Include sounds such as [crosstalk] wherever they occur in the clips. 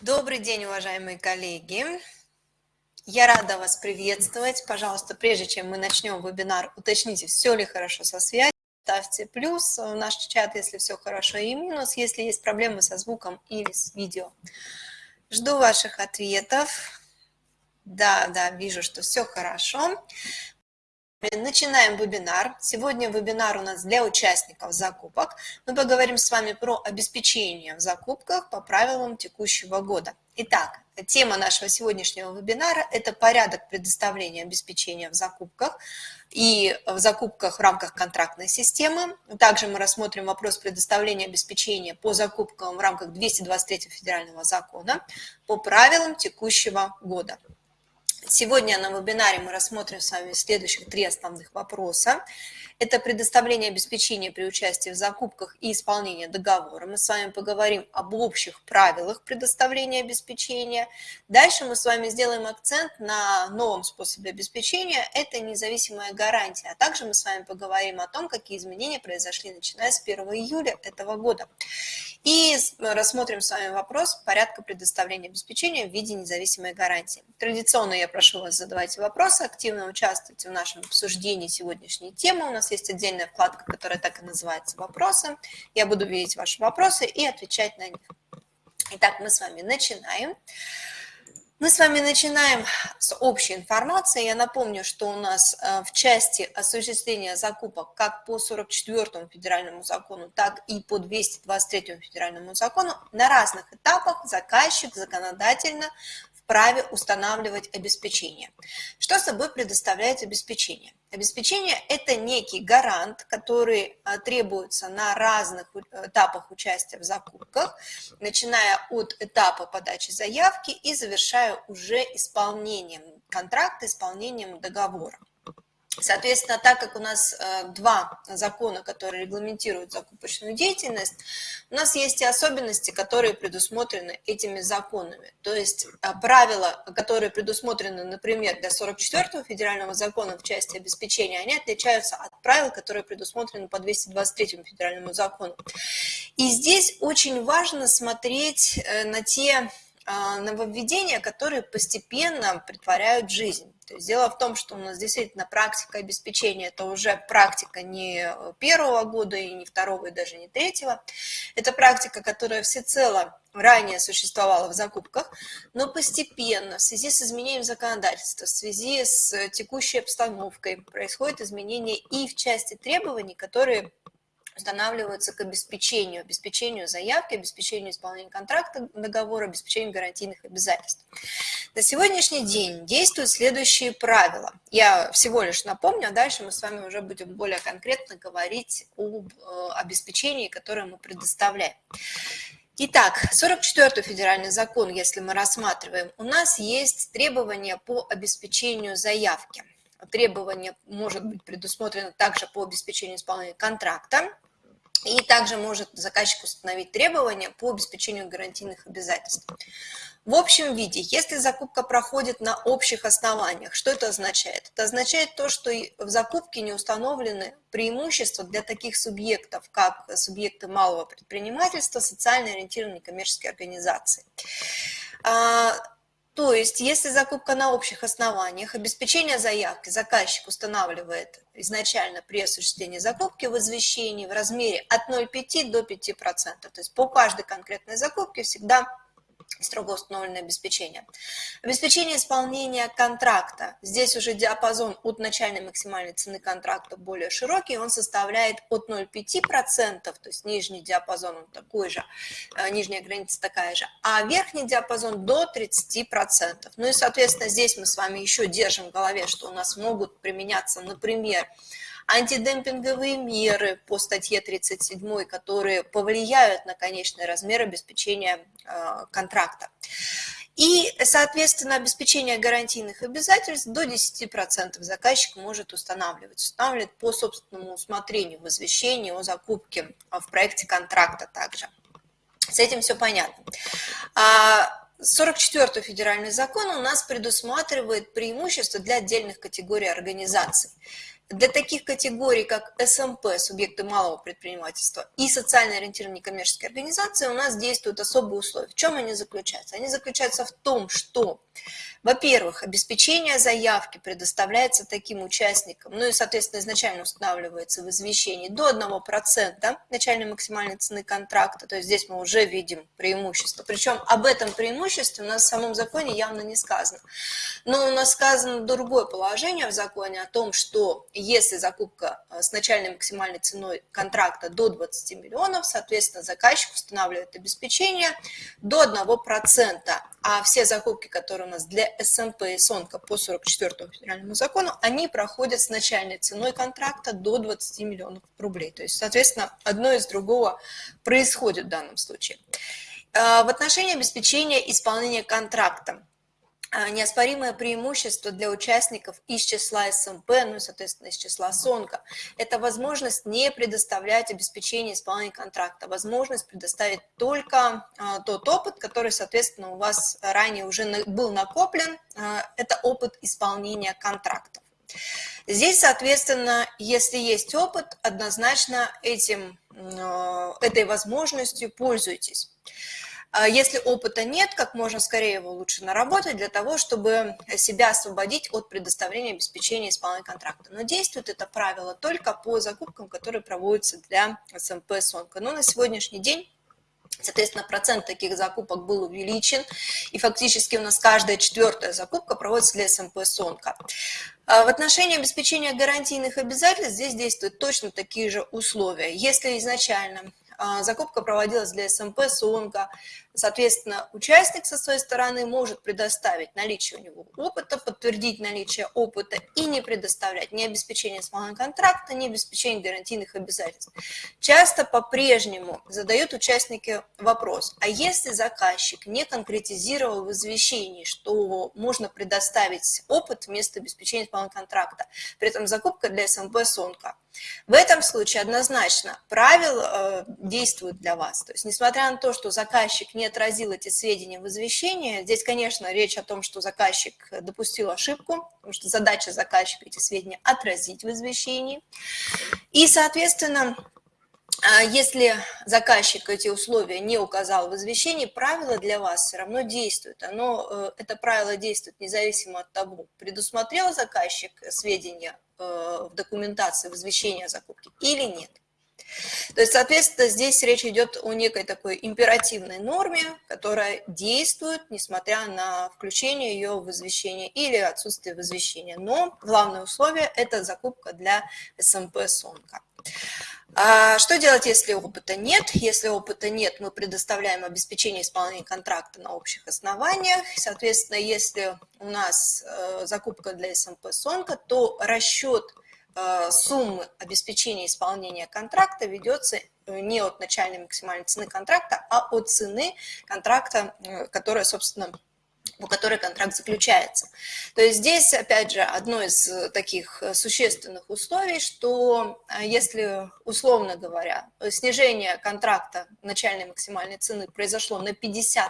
Добрый день, уважаемые коллеги. Я рада вас приветствовать. Пожалуйста, прежде чем мы начнем вебинар, уточните, все ли хорошо со связью. Ставьте плюс в наш чат, если все хорошо, и минус, если есть проблемы со звуком или с видео. Жду ваших ответов. Да, да, вижу, что все хорошо. Начинаем вебинар. Сегодня вебинар у нас для участников закупок. Мы поговорим с вами про обеспечение в закупках по правилам текущего года. Итак, тема нашего сегодняшнего вебинара – это порядок предоставления обеспечения в закупках и в закупках в рамках контрактной системы. Также мы рассмотрим вопрос предоставления обеспечения по закупкам в рамках 223 федерального закона по правилам текущего года. Сегодня на вебинаре мы рассмотрим с вами следующих три основных вопроса. Это предоставление обеспечения при участии в закупках и исполнение договора. Мы с вами поговорим об общих правилах предоставления обеспечения. Дальше мы с вами сделаем акцент на новом способе обеспечения. Это независимая гарантия. А также мы с вами поговорим о том, какие изменения произошли начиная с 1 июля этого года. И рассмотрим с вами вопрос порядка предоставления обеспечения в виде независимой гарантии. Традиционно я прошу вас задавать вопросы, активно участвовать в нашем обсуждении сегодняшней темы. У нас есть отдельная вкладка, которая так и называется «Вопросы». Я буду видеть ваши вопросы и отвечать на них. Итак, мы с вами начинаем. Мы с вами начинаем с общей информации. Я напомню, что у нас э, в части осуществления закупок как по 44 федеральному закону, так и по 223 федеральному закону на разных этапах заказчик законодательно вправе устанавливать обеспечение. Что собой предоставляет обеспечение? Обеспечение – это некий гарант, который а, требуется на разных этапах участия в закупках, начиная от этапа подачи заявки и завершая уже исполнением контракта, исполнением договора. Соответственно, так как у нас э, два закона, которые регламентируют закупочную деятельность, у нас есть и особенности, которые предусмотрены этими законами. То есть э, правила, которые предусмотрены, например, для 44-го федерального закона в части обеспечения, они отличаются от правил, которые предусмотрены по 223-му федеральному закону. И здесь очень важно смотреть э, на те нововведения, которые постепенно притворяют жизнь. То есть дело в том, что у нас действительно практика обеспечения – это уже практика не первого года, и не второго, и даже не третьего. Это практика, которая всецело ранее существовала в закупках, но постепенно в связи с изменением законодательства, в связи с текущей обстановкой происходит изменение и в части требований, которые устанавливаются к обеспечению, обеспечению заявки, обеспечению исполнения контракта, договора, обеспечению гарантийных обязательств. На сегодняшний день действуют следующие правила. Я всего лишь напомню, а дальше мы с вами уже будем более конкретно говорить об э, обеспечении, которое мы предоставляем. Итак, 44-й федеральный закон, если мы рассматриваем, у нас есть требования по обеспечению заявки. Требование может быть предусмотрено также по обеспечению исполнения контракта, и также может заказчик установить требования по обеспечению гарантийных обязательств. В общем виде, если закупка проходит на общих основаниях, что это означает? Это означает то, что в закупке не установлены преимущества для таких субъектов, как субъекты малого предпринимательства, социально ориентированные коммерческие организации. То есть, если закупка на общих основаниях, обеспечение заявки заказчик устанавливает изначально при осуществлении закупки в извещении в размере от 0,5 до 5%. То есть по каждой конкретной закупке всегда строго установленное обеспечение. Обеспечение исполнения контракта. Здесь уже диапазон от начальной максимальной цены контракта более широкий, он составляет от 0,5%, то есть нижний диапазон он такой же, э, нижняя граница такая же, а верхний диапазон до 30%. Ну и, соответственно, здесь мы с вами еще держим в голове, что у нас могут применяться, например, антидемпинговые меры по статье 37, которые повлияют на конечный размер обеспечения э, контракта. И, соответственно, обеспечение гарантийных обязательств до 10% заказчик может устанавливать. Устанавливает по собственному усмотрению в извещении о закупке в проекте контракта также. С этим все понятно. 44-й а, федеральный закон у нас предусматривает преимущества для отдельных категорий организаций. Для таких категорий, как СМП, субъекты малого предпринимательства, и социально ориентированные некоммерческие организации, у нас действуют особые условия. В чем они заключаются? Они заключаются в том, что во-первых, обеспечение заявки предоставляется таким участникам, ну и, соответственно, изначально устанавливается в извещении до 1% начальной максимальной цены контракта, то есть здесь мы уже видим преимущество. Причем об этом преимуществе у нас в самом законе явно не сказано. Но у нас сказано другое положение в законе о том, что если закупка э, с начальной максимальной ценой контракта до 20 миллионов, соответственно, заказчик устанавливает обеспечение до 1%, а все закупки, которые у нас для СМП и СОНКа по 44 федеральному закону, они проходят с начальной ценой контракта до 20 миллионов рублей. То есть, соответственно, одно из другого происходит в данном случае. А, в отношении обеспечения исполнения контракта неоспоримое преимущество для участников из числа СМП, ну и, соответственно, из числа СОНКа, это возможность не предоставлять обеспечение исполнения контракта, возможность предоставить только а, тот опыт, который, соответственно, у вас ранее уже был накоплен, а, это опыт исполнения контрактов. Здесь, соответственно, если есть опыт, однозначно этим, этой возможностью пользуйтесь. А если опыта нет, как можно скорее его лучше наработать для того, чтобы себя освободить от предоставления обеспечения исполнения контракта. Но действует это правило только по закупкам, которые проводятся для СМП «Сонка». Но на сегодняшний день Соответственно, процент таких закупок был увеличен, и фактически у нас каждая четвертая закупка проводится для СМП «Сонка». В отношении обеспечения гарантийных обязательств здесь действуют точно такие же условия. Если изначально закупка проводилась для СМП, СОНГа. Соответственно, участник со своей стороны может предоставить наличие у него опыта, подтвердить наличие опыта и не предоставлять ни обеспечение смолы контракта, ни обеспечение гарантийных обязательств. Часто по-прежнему задают участники вопрос, а если заказчик не конкретизировал в извещении, что можно предоставить опыт вместо обеспечения смолы контракта, при этом закупка для СМП, СОНКа, в этом случае однозначно правила э, действуют для вас. То есть, несмотря на то, что заказчик не отразил эти сведения в извещении, здесь, конечно, речь о том, что заказчик допустил ошибку, потому что задача заказчика эти сведения отразить в извещении. И, соответственно, э, если заказчик эти условия не указал в извещении, правило для вас все равно действует. Оно, э, это правило действует независимо от того, предусмотрел заказчик сведения в документации, в извещении о закупке или нет. То есть, соответственно, здесь речь идет о некой такой императивной норме, которая действует, несмотря на включение ее в извещение или отсутствие в извещении. Но главное условие – это закупка для СМП «Сонка». А что делать, если опыта нет? Если опыта нет, мы предоставляем обеспечение исполнения контракта на общих основаниях. Соответственно, если у нас э, закупка для СМП «Сонка», то расчет э, суммы обеспечения исполнения контракта ведется э, не от начальной максимальной цены контракта, а от цены контракта, которая, собственно, по которой контракт заключается. То есть здесь, опять же, одно из э, таких э, существенных условий, что э, если, условно говоря, снижение контракта начальной максимальной цены произошло на 50%,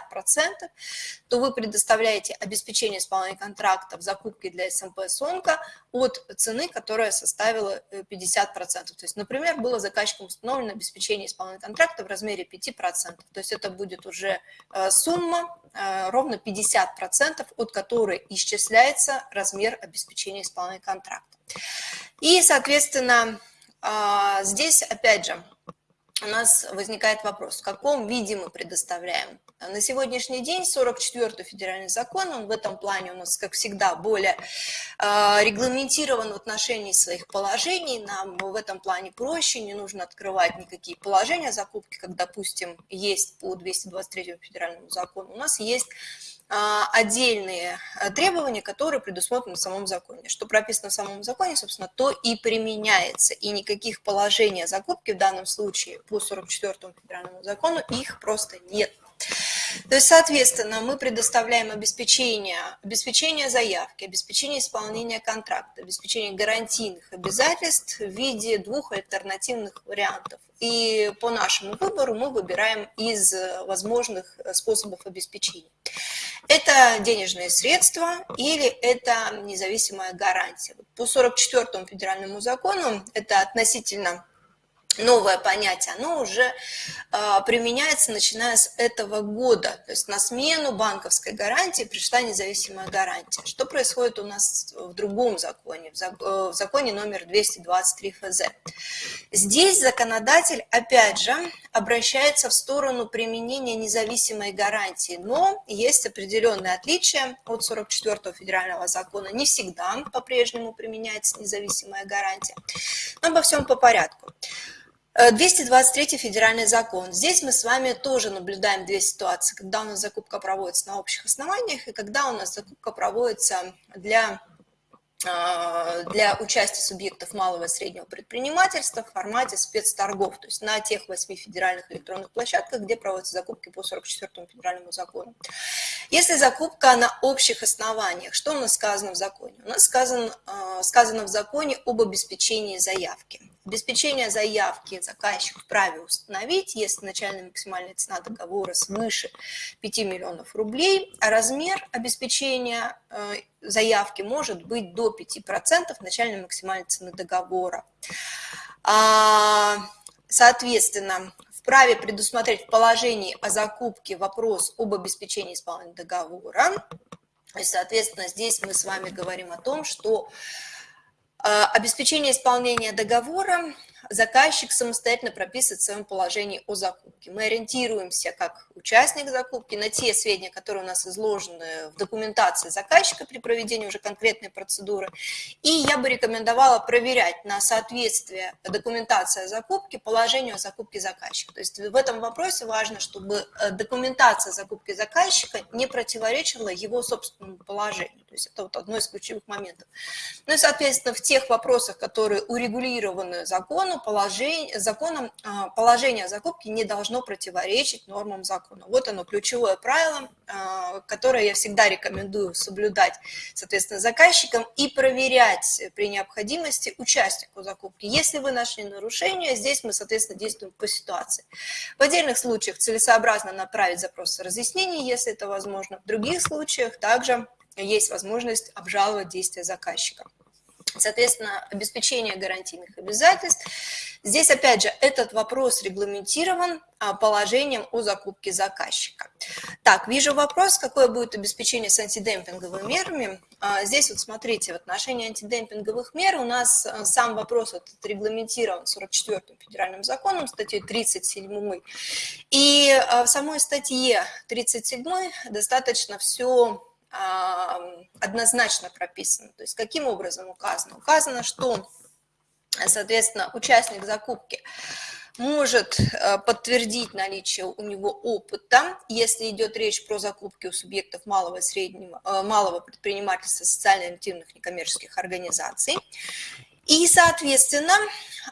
то вы предоставляете обеспечение исполнения контракта в закупке для СМП «Сонка» от цены, которая составила 50%. То есть, например, было заказчиком установлено обеспечение исполнения контракта в размере 5%. То есть это будет уже сумма ровно 50% процентов, от которой исчисляется размер обеспечения исполнения контракта. И, соответственно, а, здесь, опять же, у нас возникает вопрос, в каком виде мы предоставляем. На сегодняшний день 44-й федеральный закон, он в этом плане у нас, как всегда, более э, регламентирован в отношении своих положений. Нам в этом плане проще, не нужно открывать никакие положения закупки, как, допустим, есть по 223 федеральному закону. У нас есть а, отдельные э, требования, которые предусмотрены в самом законе. Что прописано в самом законе, собственно, то и применяется. И никаких положений о закупке в данном случае по 44 федеральному закону их просто нет. То есть, соответственно, мы предоставляем обеспечение, обеспечение заявки, обеспечение исполнения контракта, обеспечение гарантийных обязательств в виде двух альтернативных вариантов. И по нашему выбору мы выбираем из возможных способов обеспечения. Это денежные средства или это независимая гарантия. По 44 федеральному закону это относительно новое понятие, оно уже э, применяется начиная с этого года. То есть на смену банковской гарантии пришла независимая гарантия. Что происходит у нас в другом законе, в, зак э, в законе номер 223 ФЗ? Здесь законодатель, опять же, обращается в сторону применения независимой гарантии, но есть определенные отличия от 44 федерального закона. Не всегда по-прежнему применяется независимая гарантия. Но обо всем по порядку. 223 э, федеральный закон. Здесь мы с вами тоже наблюдаем две ситуации, когда у нас закупка проводится на общих основаниях и когда у нас закупка проводится для а, для участия субъектов малого и среднего предпринимательства в формате спецторгов, то есть на тех восьми федеральных электронных площадках, где проводятся закупки по 44 федеральному закону. Если закупка на общих основаниях, что у нас сказано в законе? У нас сказано, а, сказано в законе об обеспечении заявки. Обеспечение заявки заказчик вправе установить, если начальная максимальная цена договора свыше 5 миллионов рублей, а размер обеспечения э, заявки может быть до 5% начальной максимальной цены договора. А, соответственно, вправе предусмотреть в положении о закупке вопрос об обеспечении исполнения договора. И, соответственно, здесь мы с вами говорим о том, что обеспечение исполнения договора заказчик самостоятельно прописывает в своем положении о закупке. Мы ориентируемся как участник закупки на те сведения, которые у нас изложены в документации заказчика при проведении уже конкретной процедуры. И я бы рекомендовала проверять на соответствие документации о закупке положению о закупке заказчика. То есть в этом вопросе важно, чтобы э, документация закупки заказчика не противоречила его собственному положению. То есть это вот одно из ключевых моментов. Ну и, соответственно, в тех вопросах, которые урегулированы законом, положение, законом а, положение о закупке не должно противоречить нормам закона. Вот оно, ключевое правило, а, которое я всегда рекомендую соблюдать, соответственно, заказчикам и проверять при необходимости участнику закупки. Если вы нашли нарушение, здесь мы, соответственно, действуем по ситуации. В отдельных случаях целесообразно направить запрос разъяснений, если это возможно. В других случаях также есть возможность обжаловать действия заказчика. Соответственно, обеспечение гарантийных обязательств. Здесь, опять же, этот вопрос регламентирован а, положением о закупке заказчика. Так, вижу вопрос, какое будет обеспечение с антидемпинговыми мерами. А, здесь вот смотрите, в отношении антидемпинговых мер у нас а, сам вопрос вот регламентирован 44-м федеральным законом, статьей 37 И в самой статье 37 достаточно все однозначно прописано. То есть каким образом указано? Указано, что, соответственно, участник закупки может э, подтвердить наличие у него опыта, если идет речь про закупки у субъектов малого и среднего, э, малого предпринимательства социально-активных некоммерческих организаций. И, соответственно,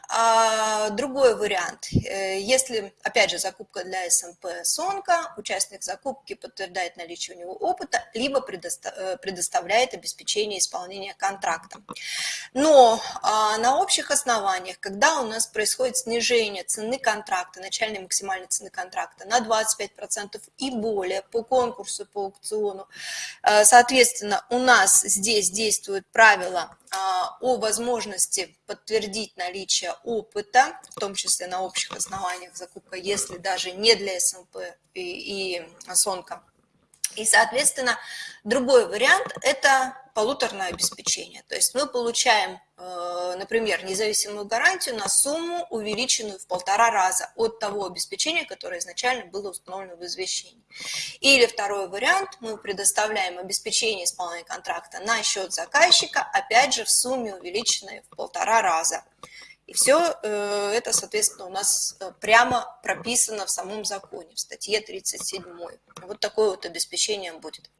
а, другой вариант, э, если, опять же, закупка для СМП СОНКа, участник закупки подтверждает наличие у него опыта, либо э, предоставляет обеспечение исполнения контракта. Но а, на общих основаниях, когда у нас происходит снижение цены контракта, начальной максимальной цены контракта на 25% и более по конкурсу, по аукциону, э, соответственно, у нас здесь действуют правила о возможности подтвердить наличие опыта, в том числе на общих основаниях закупка, если даже не для СМП и, и СОНКа. И, соответственно, другой вариант – это полуторное обеспечение. То есть мы получаем, э, например, независимую гарантию на сумму, увеличенную в полтора раза от того обеспечения, которое изначально было установлено в извещении. Или второй вариант, мы предоставляем обеспечение исполнения контракта на счет заказчика, опять же, в сумме, увеличенной в полтора раза. И все э, это, соответственно, у нас э, прямо прописано в самом законе, в статье 37. Вот такое вот обеспечение будет.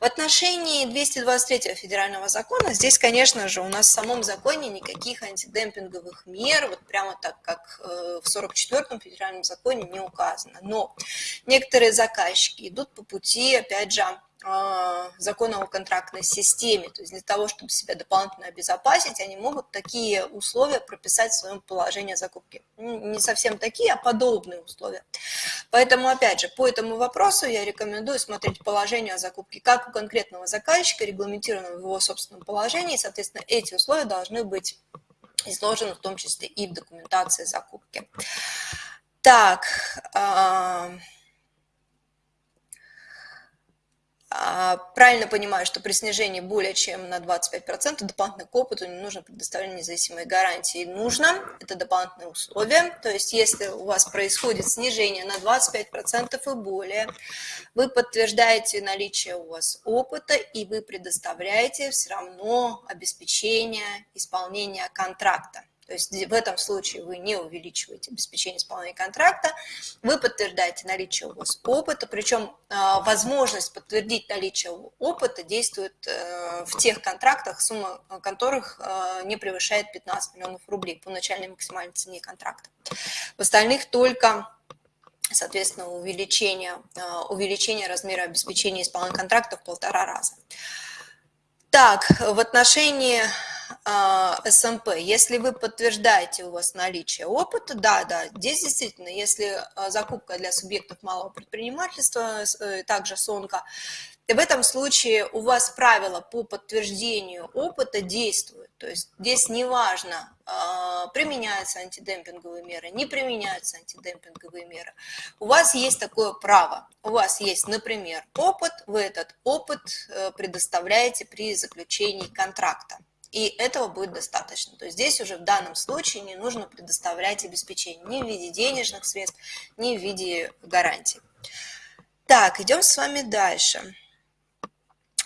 В отношении 223 федерального закона, здесь, конечно же, у нас в самом законе никаких антидемпинговых мер, вот прямо так, как э, в 44 федеральном законе не указано. Но некоторые заказчики идут по пути, опять же, закона о контрактной системе. То есть для того, чтобы себя дополнительно обезопасить, они могут такие условия прописать в своем положении закупки. Не совсем такие, а подобные условия. Поэтому, опять же, по этому вопросу я рекомендую смотреть положение о закупке как у конкретного заказчика, регламентированного в его собственном положении, соответственно, эти условия должны быть изложены в том числе и в документации закупки. Так, а, А, правильно понимаю, что при снижении более чем на 25% дополнительно к опыту не нужно предоставление независимой гарантии. Нужно, это дополнительное условие, то есть если у вас происходит снижение на 25% и более, вы подтверждаете наличие у вас опыта и вы предоставляете все равно обеспечение исполнения контракта. То есть в этом случае вы не увеличиваете обеспечение исполнения контракта, вы подтверждаете наличие у вас опыта, причем а, возможность подтвердить наличие опыта действует э, в тех контрактах, сумма которых э, не превышает 15 миллионов рублей по начальной максимальной цене контракта. В остальных только соответственно, увеличение, э, увеличение размера обеспечения исполнения контракта в полтора раза. Так, в отношении а, СМП, если вы подтверждаете у вас наличие опыта, да, да, здесь действительно, если а, закупка для субъектов малого предпринимательства, э, также СОНКа, в этом случае у вас правила по подтверждению опыта действуют. То есть здесь неважно, а, применяются антидемпинговые меры, не применяются антидемпинговые меры. У вас есть такое право. У вас есть, например, опыт, вы этот опыт э, предоставляете при заключении контракта. И этого будет достаточно. То есть здесь уже в данном случае не нужно предоставлять обеспечение ни в виде денежных средств, ни в виде гарантий. Так, идем с вами дальше.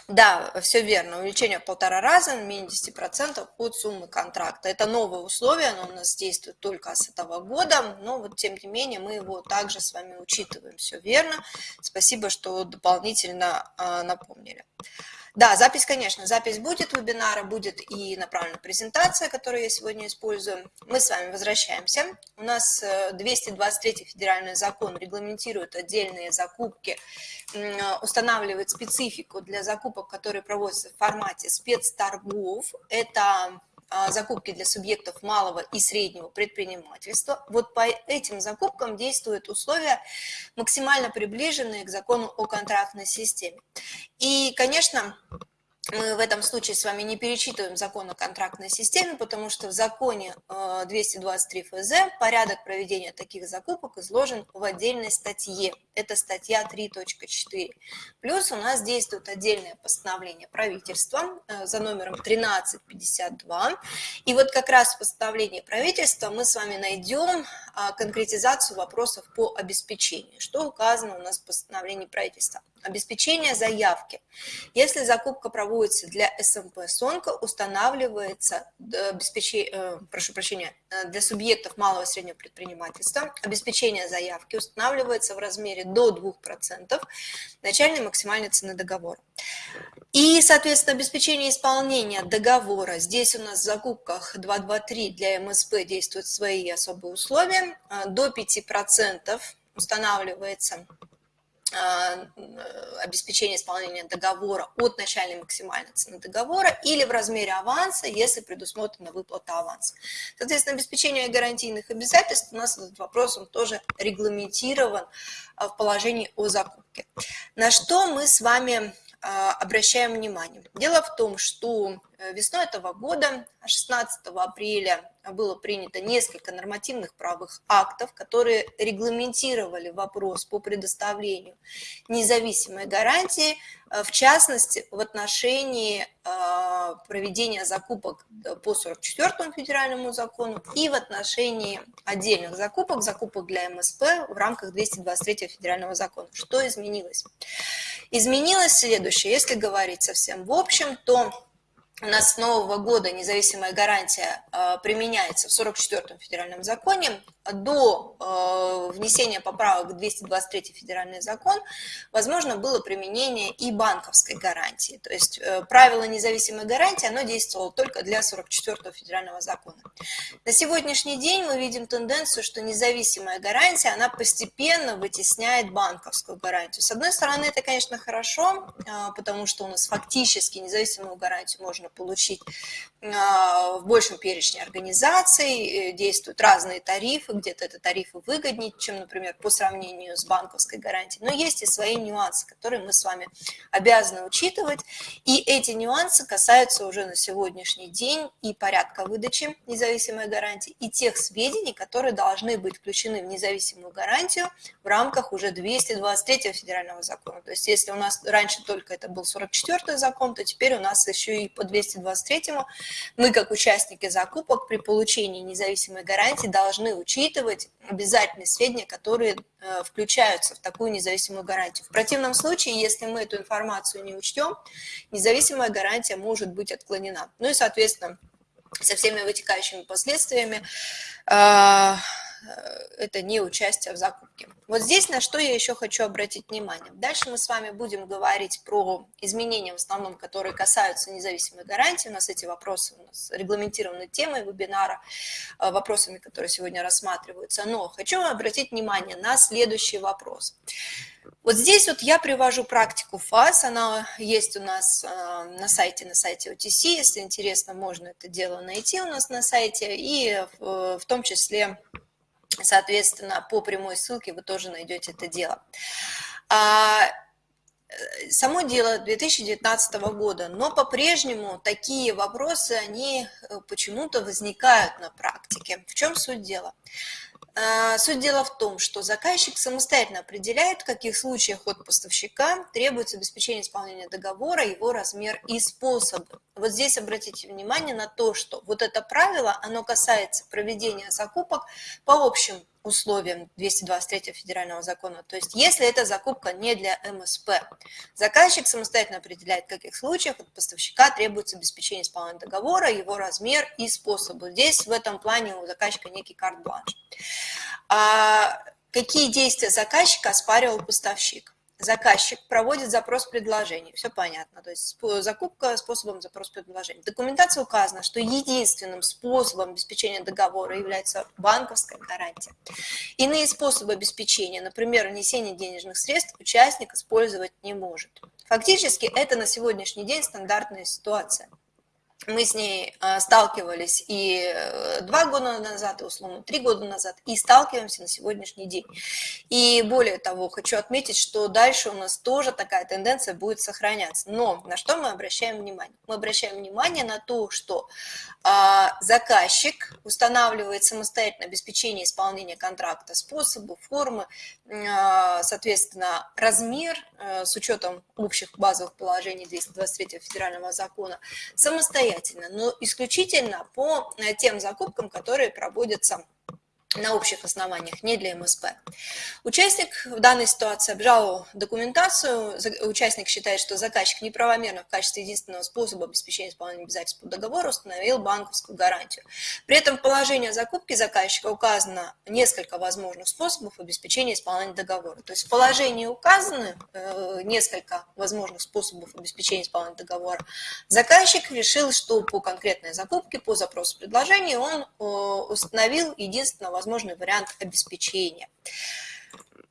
Да, все верно, увеличение в полтора раза, менее 10% от суммы контракта. Это новое условие, оно у нас действует только с этого года, но вот тем не менее мы его также с вами учитываем. Все верно, спасибо, что дополнительно а, напомнили. Да, запись, конечно, запись будет вебинара, будет и направлена презентация, которую я сегодня использую. Мы с вами возвращаемся. У нас 223 э, федеральный закон регламентирует отдельные закупки, устанавливает специфику для закупок, которые проводятся в формате спецторгов. Это закупки для субъектов малого и среднего предпринимательства. Вот по этим закупкам действуют условия, максимально приближенные к закону о контрактной системе. И, конечно, мы в этом случае с вами не перечитываем закон о контрактной системе, потому что в законе 223 э, ФЗ порядок проведения таких закупок изложен в отдельной статье. Это статья 3.4. Плюс у нас действует отдельное постановление правительства э, за номером 1352. И вот как раз в постановлении правительства мы с вами найдем а, конкретизацию вопросов по обеспечению. Что указано у нас в постановлении правительства? Обеспечение заявки. Если закупка проводится для СМП СОНКа, устанавливается обеспечение, э, прошу прощения, э, для субъектов малого и среднего предпринимательства, обеспечение заявки устанавливается в размере до 2% начальной максимальной цены договора. И, соответственно, обеспечение исполнения договора. Здесь у нас в закупках 223 для МСП действуют свои особые условия. Э, до 5% устанавливается Э, обеспечения исполнения договора от начальной максимальной цены договора или в размере аванса, если предусмотрена выплата аванса. Соответственно, обеспечение гарантийных обязательств у нас этот вопрос он тоже регламентирован э, в положении о закупке. На что мы с вами э, обращаем внимание? Дело в том, что весной этого года, 16 апреля, было принято несколько нормативных правовых актов, которые регламентировали вопрос по предоставлению независимой гарантии, э, в частности, в отношении э, проведения закупок по 44 федеральному закону и в отношении отдельных закупок, закупок для МСП в рамках 223 федерального закона. Что изменилось? Изменилось следующее. Если говорить совсем в общем, то у нас с нового года независимая гарантия э, применяется в 44-м федеральном законе. До э, внесения поправок в 223 федеральный закон возможно было применение и банковской гарантии. То есть э, правило независимой гарантии, оно действовало только для 44-го федерального закона. На сегодняшний день мы видим тенденцию, что независимая гарантия, она постепенно вытесняет банковскую гарантию. С одной стороны, это, конечно, хорошо, потому что у нас фактически независимую гарантию можно получить а, в большем перечне организаций, э, действуют разные тарифы, где-то это тарифы выгоднее, чем, например, по сравнению с банковской гарантией. Но есть и свои нюансы, которые мы с вами обязаны учитывать. И эти нюансы касаются уже на сегодняшний день и порядка выдачи независимой гарантии, и тех сведений, которые должны быть включены в независимую гарантию в рамках уже 223 федерального закона. То есть если у нас раньше только это был 44 закон, то теперь у нас еще и по 223 мы, как участники закупок, при получении независимой гарантии должны учитывать обязательные сведения, которые э, включаются в такую независимую гарантию. В противном случае, если мы эту информацию не учтем, независимая гарантия может быть отклонена. Ну и, соответственно, со всеми вытекающими последствиями э, это не участие в закупке. Вот здесь на что я еще хочу обратить внимание. Дальше мы с вами будем говорить про изменения, в основном, которые касаются независимой гарантии. У нас эти вопросы у нас регламентированы темой вебинара, э, вопросами, которые сегодня рассматриваются. Но хочу обратить внимание на следующий вопрос. Вот здесь вот я привожу практику ФАС, она есть у нас э, на сайте, на сайте OTC, если интересно, можно это дело найти у нас на сайте, и в том числе Соответственно, по прямой ссылке вы тоже найдете это дело. А, э, само дело 2019 года, но по-прежнему такие вопросы, они э, почему-то возникают на практике. В чем суть дела? А, суть дела в том, что заказчик самостоятельно определяет, в каких случаях от поставщика требуется обеспечение исполнения договора, его размер и способы. Вот здесь обратите внимание на то, что вот это правило, оно касается проведения закупок по общим условиям 223 федерального закона. То есть если эта закупка не для МСП, заказчик самостоятельно определяет, в каких случаях от поставщика требуется обеспечение исполнения договора, его размер и способы. Здесь в этом плане у заказчика некий карт-бланш. А какие действия заказчика оспаривал поставщик? Заказчик проводит запрос предложений, все понятно, то есть закупка способом запрос предложений. В документации указано, что единственным способом обеспечения договора является банковская гарантия. Иные способы обеспечения, например, внесение денежных средств, участник использовать не может. Фактически это на сегодняшний день стандартная ситуация мы с ней а, сталкивались и э, два года назад, и условно три года назад, и сталкиваемся на сегодняшний день. И более того, хочу отметить, что дальше у нас тоже такая тенденция будет сохраняться. Но на что мы обращаем внимание? Мы обращаем внимание на то, что а, заказчик устанавливает самостоятельно обеспечение исполнения контракта, способы, формы, а, соответственно, размер э, с учетом общих базовых положений 223 федерального закона самостоятельно, но исключительно по э, тем закупкам, которые проводятся на общих основаниях, не для МСП. Участник в данной ситуации обжаловал документацию, участник считает, что заказчик неправомерно в качестве единственного способа обеспечения исполнения обязательств по договору установил банковскую гарантию. При этом в положении закупки заказчика указано несколько возможных способов обеспечения исполнения договора. То есть в положении указаны э, несколько возможных способов обеспечения исполнения договора. Заказчик решил, что по конкретной закупке, по запросу предложения он э, установил единственного возможный вариант обеспечения.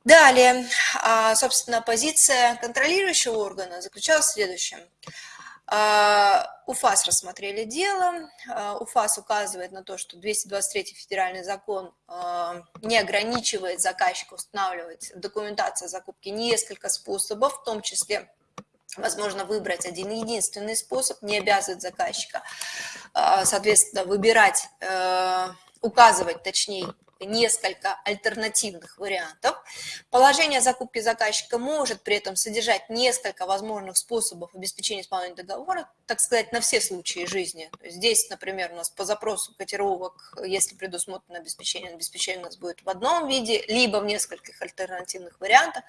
Далее, а, собственно, позиция контролирующего органа заключалась в следующем. А, УФАС рассмотрели дело. А, УФАС указывает на то, что 223 федеральный закон не ограничивает заказчика устанавливать в документации закупки несколько способов, в том числе возможно выбрать один единственный способ, не обязывает заказчика, соответственно, выбирать, э, указывать, точнее, несколько альтернативных вариантов. Положение закупки заказчика может при этом содержать несколько возможных способов обеспечения исполнения договора, так сказать, на все случаи жизни. Здесь, например, у нас по запросу котировок, если предусмотрено обеспечение, обеспечение у нас будет в одном виде, либо в нескольких альтернативных вариантах.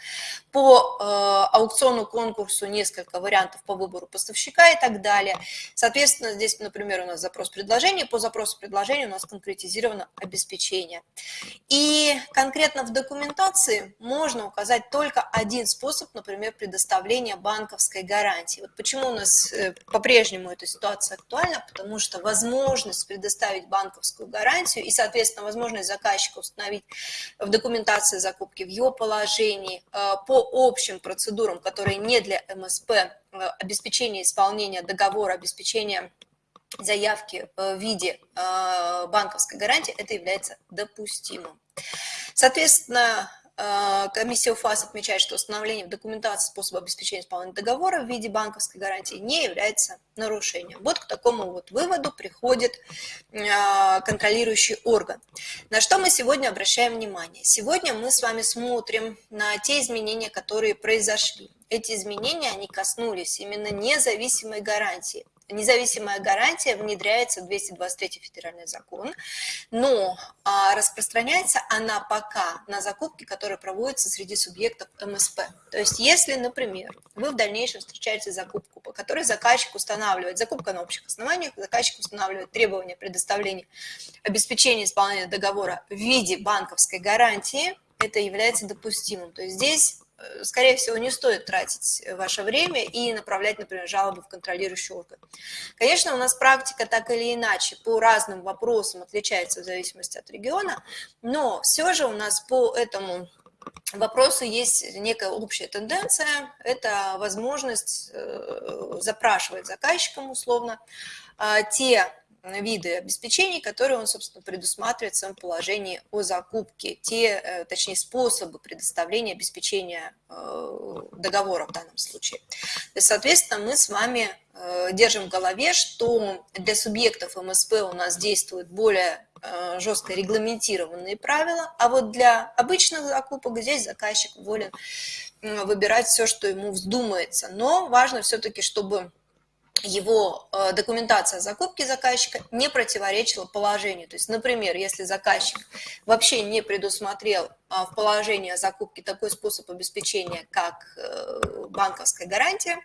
По э, аукциону, конкурсу несколько вариантов по выбору поставщика и так далее. Соответственно, здесь, например, у нас запрос предложения, по запросу предложения у нас конкретизировано обеспечение. И конкретно в документации можно указать только один способ, например, предоставления банковской гарантии. Вот почему у нас э, по-прежнему эта ситуация актуальна, потому что возможность предоставить банковскую гарантию и, соответственно, возможность заказчика установить в документации закупки, в его положении э, по общим процедурам, которые не для МСП, э, обеспечение исполнения договора, обеспечение заявки в виде банковской гарантии, это является допустимым. Соответственно, Э, комиссия УФАС отмечает, что установление в документации способа обеспечения исполнения договора в виде банковской гарантии не является нарушением. Вот к такому вот выводу приходит э, контролирующий орган. На что мы сегодня обращаем внимание? Сегодня мы с вами смотрим на те изменения, которые произошли. Эти изменения, они коснулись именно независимой гарантии независимая гарантия внедряется в 223 федеральный закон, но а, распространяется она пока на закупки, которые проводятся среди субъектов МСП. То есть если, например, вы в дальнейшем встречаете закупку, по которой заказчик устанавливает, закупка на общих основаниях, заказчик устанавливает требования предоставления обеспечения исполнения договора в виде банковской гарантии, это является допустимым. То есть здесь скорее всего, не стоит тратить ваше время и направлять, например, жалобы в контролирующий орган. Конечно, у нас практика так или иначе по разным вопросам отличается в зависимости от региона, но все же у нас по этому вопросу есть некая общая тенденция, это возможность э, запрашивать заказчикам условно а, те виды обеспечений, которые он, собственно, предусматривает в своем положении о закупке, те, э, точнее, способы предоставления обеспечения э, договора в данном случае. Соответственно, мы с вами э, держим в голове, что для субъектов МСП у нас действуют более жестко регламентированные правила, а вот для обычных закупок здесь заказчик волен выбирать все, что ему вздумается. Но важно все-таки, чтобы его э, документация закупки заказчика не противоречила положению. То есть, например, если заказчик вообще не предусмотрел а, в положении закупки такой способ обеспечения, как э, банковская гарантия,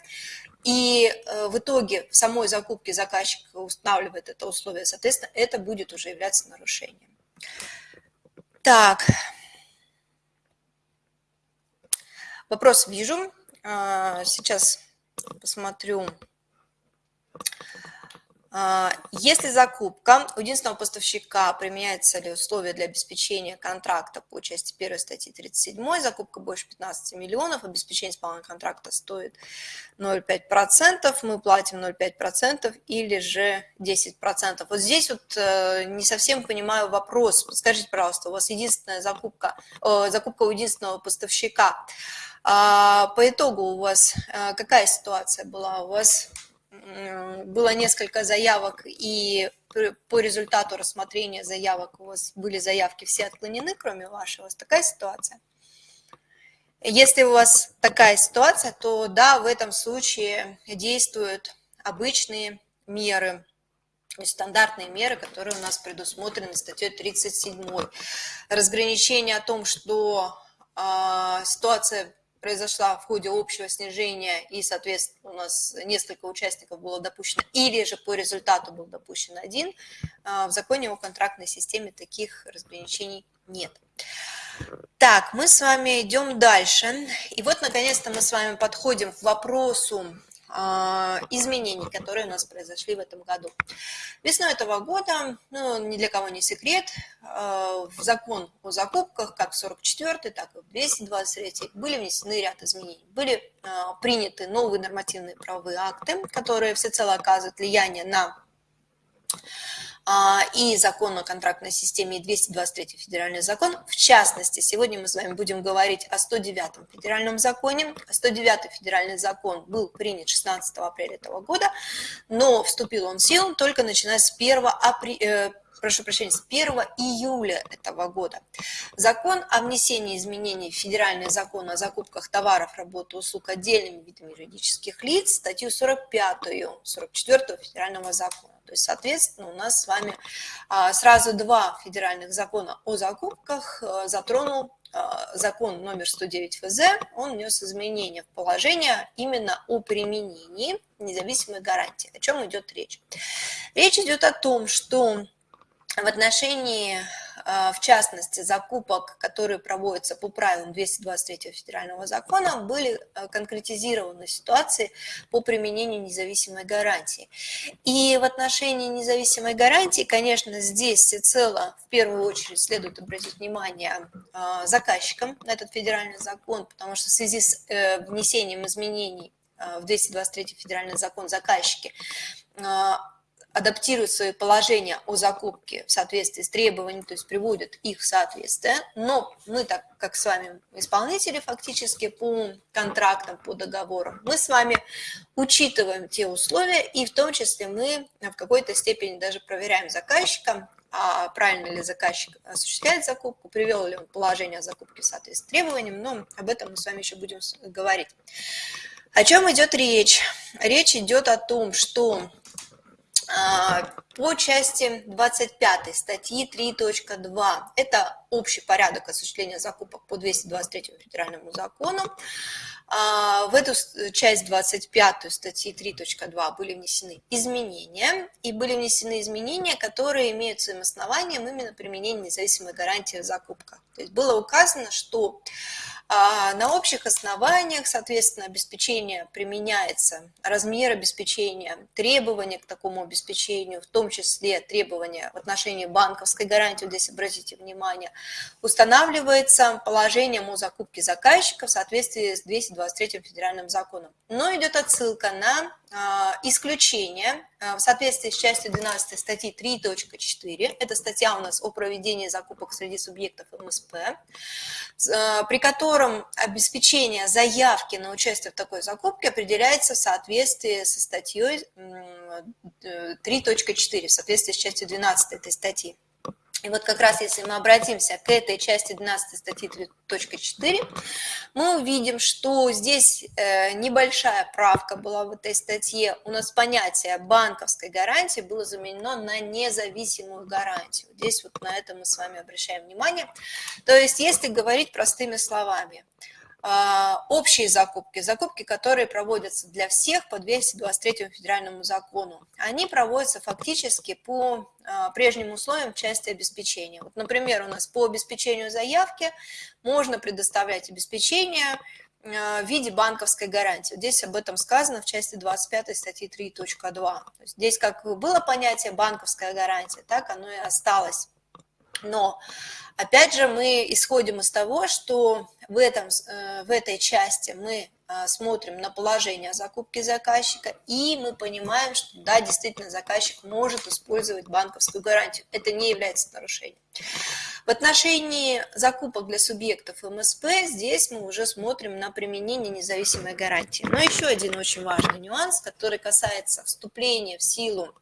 и э, в итоге в самой закупке заказчик устанавливает это условие, соответственно, это будет уже являться нарушением. Так, вопрос вижу. А, сейчас посмотрю. А, если закупка у единственного поставщика применяется ли условия для обеспечения контракта по части 1 статьи 37, закупка больше 15 миллионов, обеспечение исполнения контракта стоит 0,5%, мы платим 0,5% или же 10%. Вот здесь вот э, не совсем понимаю вопрос. Скажите, пожалуйста, у вас единственная закупка, закупка у единственного поставщика. А, по итогу у вас э, какая ситуация была? У вас было несколько заявок, и по результату рассмотрения заявок у вас были заявки все отклонены, кроме вашего. У вас такая ситуация? Если у вас такая ситуация, то да, в этом случае действуют обычные меры, стандартные меры, которые у нас предусмотрены статьей 37. Разграничение о том, что э, ситуация произошла в ходе общего снижения, и, соответственно, у нас несколько участников было допущено, или же по результату был допущен один, а, в законе о контрактной системе таких разграничений нет. Так, мы с вами идем дальше. И вот, наконец-то, мы с вами подходим к вопросу изменений, которые у нас произошли в этом году. Весной этого года, ну, ни для кого не секрет, а, в закон о закупках, как в 44 так и в 223 были внесены ряд изменений. Были а, приняты новые нормативные правовые акты, которые всецело оказывают влияние на а, и закон о контрактной системе, и 223 федеральный закон. В частности, сегодня мы с вами будем говорить о 109 федеральном законе. 109 федеральный закон был принят 16 апреля этого года, но вступил он в силу только начиная с 1 апреля, прошу прощения, с 1 июля этого года. Закон о внесении изменений в федеральный закон о закупках товаров, работы, услуг отдельными видами юридических лиц, статью 45, 44 федерального закона. То есть, соответственно, у нас с вами а, сразу два федеральных закона о закупках а, затронул а, закон номер 109 ФЗ, он внес изменения в положение именно о применении независимой гарантии. О чем идет речь? Речь идет о том, что в отношении в частности, закупок, которые проводятся по правилам 223 федерального закона, были а, конкретизированы ситуации по применению независимой гарантии. И в отношении независимой гарантии, конечно, здесь всецело в первую очередь следует обратить внимание а, заказчикам на этот федеральный закон, потому что в связи с э, внесением изменений в 223 федеральный закон заказчики адаптируют свои положения о закупке в соответствии с требованиями, то есть приводят их в соответствие, но мы, так как с вами исполнители фактически по контрактам, по договорам, мы с вами учитываем те условия, и в том числе мы в какой-то степени даже проверяем заказчика, а правильно ли заказчик осуществляет закупку, привел ли он положение о закупке в соответствии с требованиям, но об этом мы с вами еще будем говорить. О чем идет речь? Речь идет о том, что по части 25 статьи 3.2, это общий порядок осуществления закупок по 223 федеральному закону, а, в эту часть 25 статьи 3.2 были внесены изменения, и были внесены изменения, которые имеют своим основанием именно применение независимой гарантии в закупках. То есть было указано, что а, на общих основаниях, соответственно, обеспечение применяется, размер обеспечения, требования к такому обеспечению, в том числе требования в отношении банковской гарантии, здесь обратите внимание, устанавливается положением о закупке заказчика в соответствии с 223 федеральным законом. Но идет отсылка на а, исключение а, в соответствии с частью 12 статьи 3.4, это статья у нас о проведении закупок среди субъектов МСП, а, при котором обеспечение заявки на участие в такой закупке определяется в соответствии со статьей 3.4, в соответствии с частью 12 этой статьи. И вот как раз если мы обратимся к этой части 12 статьи 3.4, мы увидим, что здесь э, небольшая правка была в этой статье. У нас понятие банковской гарантии было заменено на независимую гарантию. Здесь вот на это мы с вами обращаем внимание. То есть если говорить простыми словами – общие закупки, закупки, которые проводятся для всех по 223 федеральному закону, они проводятся фактически по а, прежним условиям части обеспечения. Вот, например, у нас по обеспечению заявки можно предоставлять обеспечение а, в виде банковской гарантии. Здесь об этом сказано в части 25 статьи 3.2. Здесь как было понятие банковская гарантия, так оно и осталось. Но Опять же, мы исходим из того, что в, этом, э, в этой части мы э, смотрим на положение закупки заказчика, и мы понимаем, что да, действительно, заказчик может использовать банковскую гарантию. Это не является нарушением. В отношении закупок для субъектов МСП здесь мы уже смотрим на применение независимой гарантии. Но еще один очень важный нюанс, который касается вступления в силу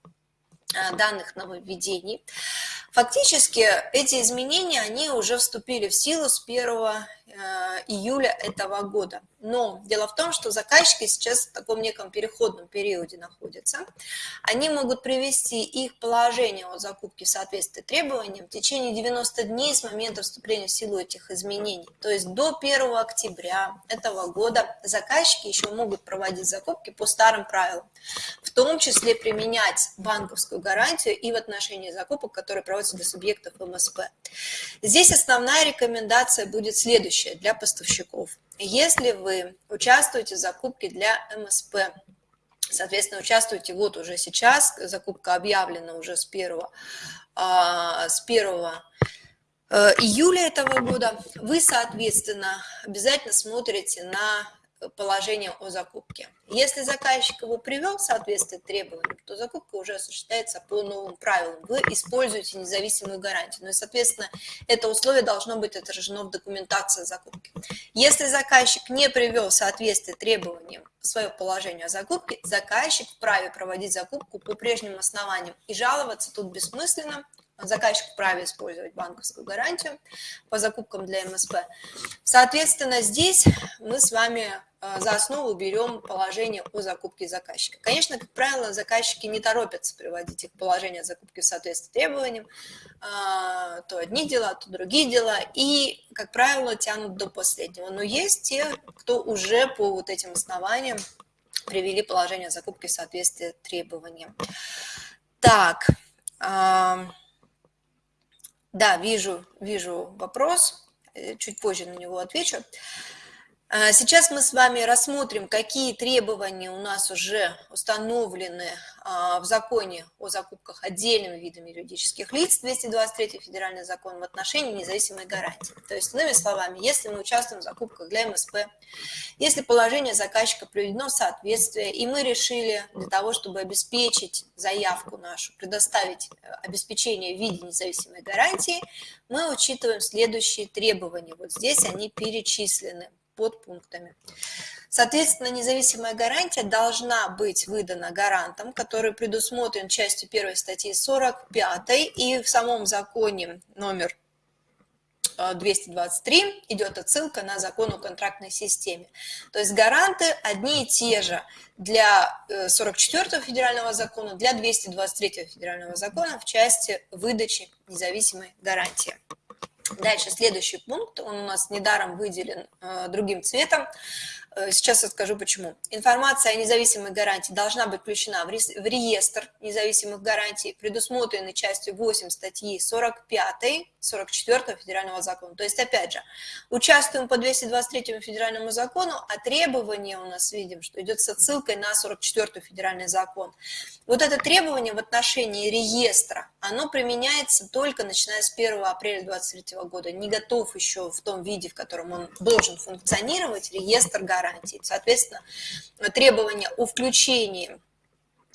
данных нововведений. Фактически эти изменения, они уже вступили в силу с 1 Э, июля этого года. Но дело в том, что заказчики сейчас в таком неком переходном периоде находятся. Они могут привести их положение о закупке в соответствии требованиям в течение 90 дней с момента вступления в силу этих изменений. То есть до 1 октября этого года заказчики еще могут проводить закупки по старым правилам, в том числе применять банковскую гарантию и в отношении закупок, которые проводятся для субъектов МСП. Здесь основная рекомендация будет следующая для поставщиков. Если вы участвуете в закупке для МСП, соответственно, участвуете вот уже сейчас, закупка объявлена уже с 1, а, с 1 э, июля этого года, вы, соответственно, обязательно смотрите на положение о закупке. Если заказчик его привел в соответствие требованиям, то закупка уже осуществляется по новым правилам. Вы используете независимую гарантию. Ну и, соответственно, это условие должно быть отражено в документации закупки. Если заказчик не привел в соответствие требованиям свое положение о закупке, заказчик вправе проводить закупку по прежним основаниям. И жаловаться тут бессмысленно, заказчик вправе использовать банковскую гарантию по закупкам для МСП. Соответственно, здесь мы с вами э, за основу берем положение о закупке заказчика. Конечно, как правило, заказчики не торопятся приводить их положение о закупке в соответствии требованиям, э, то одни дела, то другие дела, и, как правило, тянут до последнего. Но есть те, кто уже по вот этим основаниям привели положение о закупке в соответствии требованиям. Так, да, вижу, вижу вопрос, э, чуть позже на него отвечу. А, сейчас мы с вами рассмотрим, какие требования у нас уже установлены а, в законе о закупках отдельными видами юридических лиц, 223 федеральный закон в отношении независимой гарантии. То есть, иными словами, если мы участвуем в закупках для МСП, если положение заказчика приведено в соответствие, и мы решили для того, чтобы обеспечить заявку нашу, предоставить э, обеспечение в виде независимой гарантии, мы учитываем следующие требования. Вот здесь они перечислены под пунктами. Соответственно, независимая гарантия должна быть выдана гарантом, который предусмотрен частью 1 статьи 45 и в самом законе номер 223 э, идет отсылка на закон о контрактной системе. То есть гаранты одни и те же для 44 э, федерального закона, для 223 федерального закона в части выдачи независимой гарантии. Дальше следующий пункт, он у нас недаром выделен э, другим цветом. Э, сейчас расскажу почему. Информация о независимой гарантии должна быть включена в реестр независимых гарантий, предусмотренный частью 8 статьи 45 44 федерального закона. То есть, опять же, участвуем по 223 федеральному закону, а требование у нас видим, что идет с отсылкой на 44 федеральный закон. Вот это требование в отношении реестра, оно применяется только начиная с 1 апреля 2023 года. Не готов еще в том виде, в котором он должен функционировать, реестр гарантий. Соответственно, требование о включении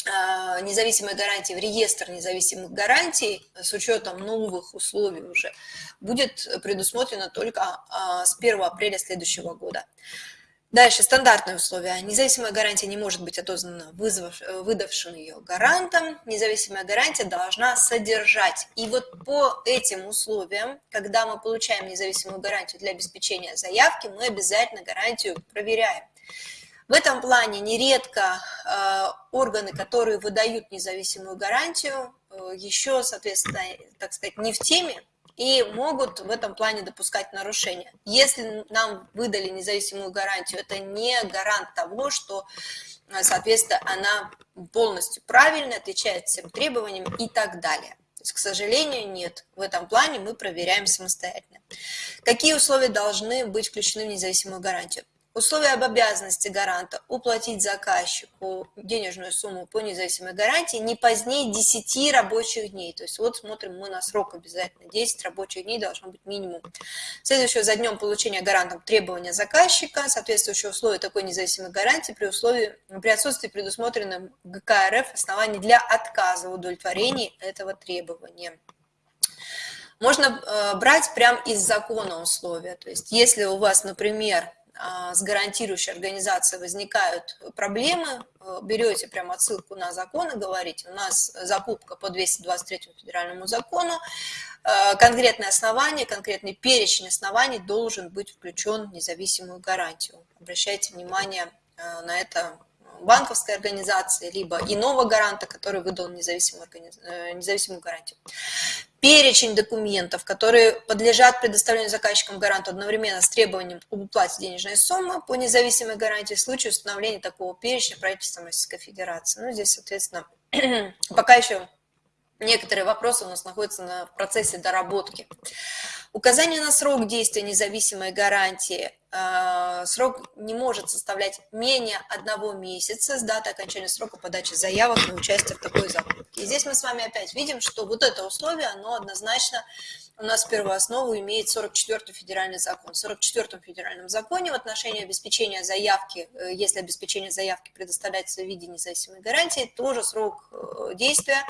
а, независимой гарантии в реестр независимых гарантий с учетом новых условий уже будет предусмотрено только а, с 1 апреля следующего года. Дальше, стандартные условия. Независимая гарантия не может быть отозвана вызвав, выдавшим ее гарантом. Независимая гарантия должна содержать. И вот по этим условиям, когда мы получаем независимую гарантию для обеспечения заявки, мы обязательно гарантию проверяем. В этом плане нередко э, органы, которые выдают независимую гарантию, э, еще, соответственно, так сказать, не в теме и могут в этом плане допускать нарушения. Если нам выдали независимую гарантию, это не гарант того, что, э, соответственно, она полностью правильно отвечает всем требованиям и так далее. То есть, к сожалению, нет. В этом плане мы проверяем самостоятельно. Какие условия должны быть включены в независимую гарантию? Условия об обязанности гаранта уплатить заказчику денежную сумму по независимой гарантии не позднее 10 рабочих дней. То есть вот смотрим мы на срок обязательно. 10 рабочих дней должно быть минимум. Следующее за днем получения гарантом требования заказчика, соответствующие условия такой независимой гарантии при условии при отсутствии предусмотренным ГК РФ оснований для отказа в удовлетворении этого требования. Можно э, брать прямо из закона условия. То есть если у вас, например, с гарантирующей организацией возникают проблемы, э, берете прям отсылку на закон и говорите, у нас закупка по 223 федеральному закону, э, конкретное основание, конкретный перечень оснований должен быть включен в независимую гарантию. Обращайте внимание э, на это банковской организации, либо иного гаранта, который выдал независимую, независимую гарантию перечень документов, которые подлежат предоставлению заказчикам гаранту одновременно с требованием об уплате денежной суммы по независимой гарантии в случае установления такого перечня правительством Российской Федерации. Ну, здесь, соответственно, [clears throat] пока еще некоторые вопросы у нас находятся на, процессе доработки. Указание на срок действия независимой гарантии. А, срок не может составлять менее одного месяца с даты окончания срока подачи заявок на участие в такой закупке. И здесь мы с вами опять видим, что вот это условие, оно однозначно у нас первую основу имеет 44-й федеральный закон. В 44-м федеральном законе в отношении обеспечения заявки, э, если обеспечение заявки предоставляется в виде независимой гарантии, тоже срок э, действия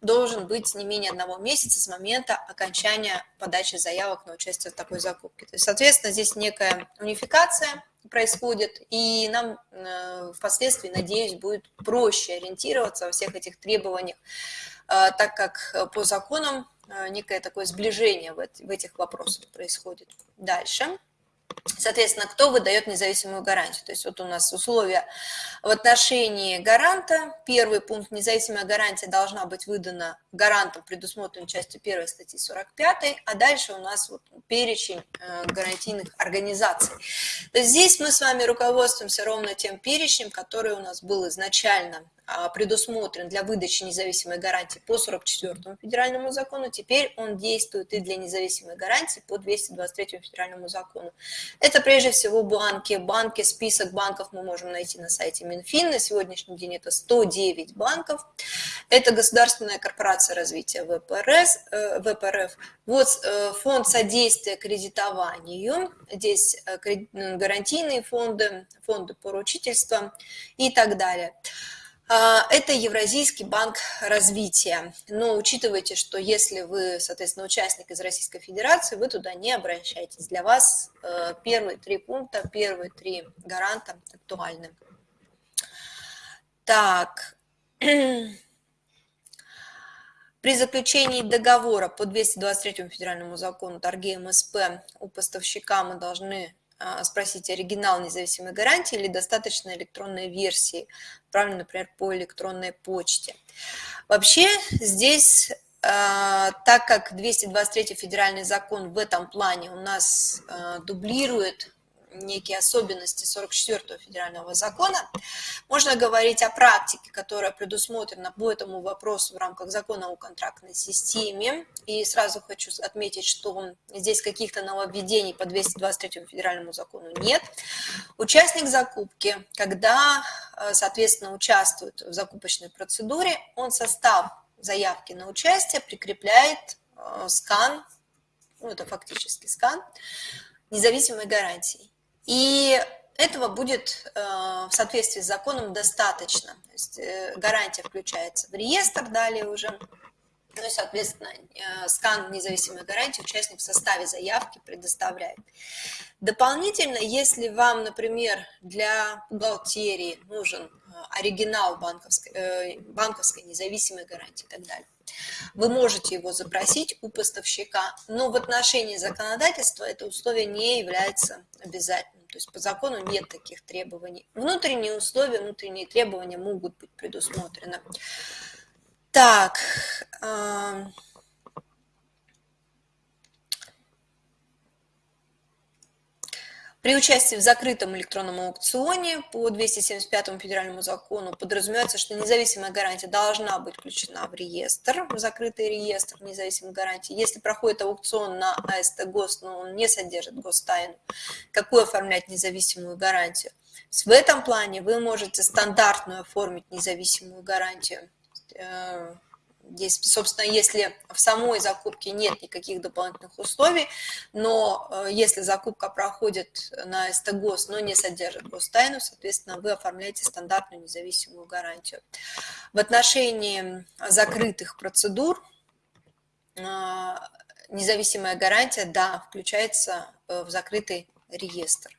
должен быть не менее одного месяца с момента окончания подачи заявок на участие в такой закупке. То есть, соответственно, здесь некая унификация происходит, и нам э, впоследствии, надеюсь, будет проще ориентироваться во всех этих требованиях, так как по законам некое такое сближение в этих вопросах происходит. Дальше. Соответственно, кто выдает независимую гарантию? То есть вот у нас условия в отношении гаранта. Первый пункт – независимая гарантия должна быть выдана гарантом предусмотрен частью 1 статьи 45, а дальше у нас вот перечень э, гарантийных организаций. Здесь мы с вами руководствуемся ровно тем перечнем, который у нас был изначально а, предусмотрен для выдачи независимой гарантии по 44 федеральному закону, теперь он действует и для независимой гарантии по 223 федеральному закону. Это прежде всего банки. Банки, список банков мы можем найти на сайте Минфин. На сегодняшний день это 109 банков. Это Государственная корпорация развития ВПРС, э, ВПРФ. Вот э, фонд содействия кредитованию. Здесь э, гарантийные фонды, фонды поручительства и так далее. А, это Евразийский банк развития. Но учитывайте, что если вы, соответственно, участник из Российской Федерации, вы туда не обращайтесь. Для вас первые три пункта, первые три гаранта актуальны. Так. [clears throat] При заключении договора по 223 федеральному закону торги МСП у поставщика мы должны а, спросить оригинал независимой гарантии или достаточно электронной версии, отправленной, например, по электронной почте. Вообще здесь, а, так как 223 федеральный закон в этом плане у нас а, дублирует некие особенности 44 федерального закона, можно говорить о практике, которая предусмотрена по этому вопросу в рамках закона о контрактной системе. И сразу хочу отметить, что здесь каких-то нововведений по 223 федеральному закону нет. Участник закупки, когда, э, соответственно, участвует в закупочной процедуре, он состав заявки на участие прикрепляет э, скан, ну это фактически скан, независимой гарантии. И этого будет э, в соответствии с законом достаточно. То есть э, гарантия включается в реестр далее уже. Ну и, соответственно, э, скан независимой гарантии участник в составе заявки предоставляет. Дополнительно, если вам, например, для бухгалтерии нужен оригинал банковской, банковской независимой гарантии и так далее, вы можете его запросить у поставщика, но в отношении законодательства это условие не является обязательным. То есть по закону нет таких требований. Внутренние условия, внутренние требования могут быть предусмотрены. Так, При участии в закрытом электронном аукционе по 275 федеральному закону подразумевается, что независимая гарантия должна быть включена в реестр, в закрытый реестр независимых гарантий. Если проходит аукцион на АСТ ГОС, но он не содержит гостайну, какую оформлять независимую гарантию? В этом плане вы можете стандартную оформить независимую гарантию э, Здесь, собственно, если в самой закупке нет никаких дополнительных условий, но э, если закупка проходит на СТГОС, но не содержит гостайну, соответственно, вы оформляете стандартную независимую гарантию. В отношении закрытых процедур э, независимая гарантия, да, включается э, в закрытый реестр.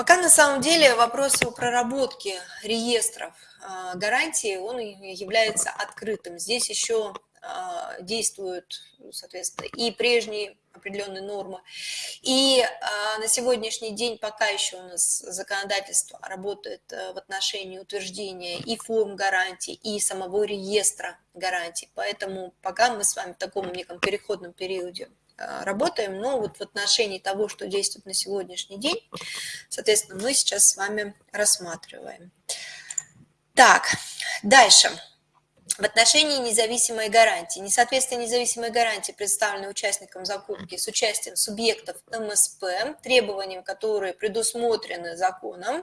Пока на самом деле вопрос о проработке реестров а, гарантии, он является открытым. Здесь еще а, действуют, соответственно, и прежние определенные нормы. И а, на сегодняшний день пока еще у нас законодательство работает в отношении утверждения и форм гарантий, и самого реестра гарантий. Поэтому пока мы с вами в таком неком переходном периоде Э, работаем, но вот в отношении того, что действует на сегодняшний день, соответственно, мы сейчас с вами рассматриваем. Так, дальше. В отношении независимой гарантии. Несоответствие независимой гарантии, представленной участникам закупки с участием субъектов МСП, требованиям, которые предусмотрены законом,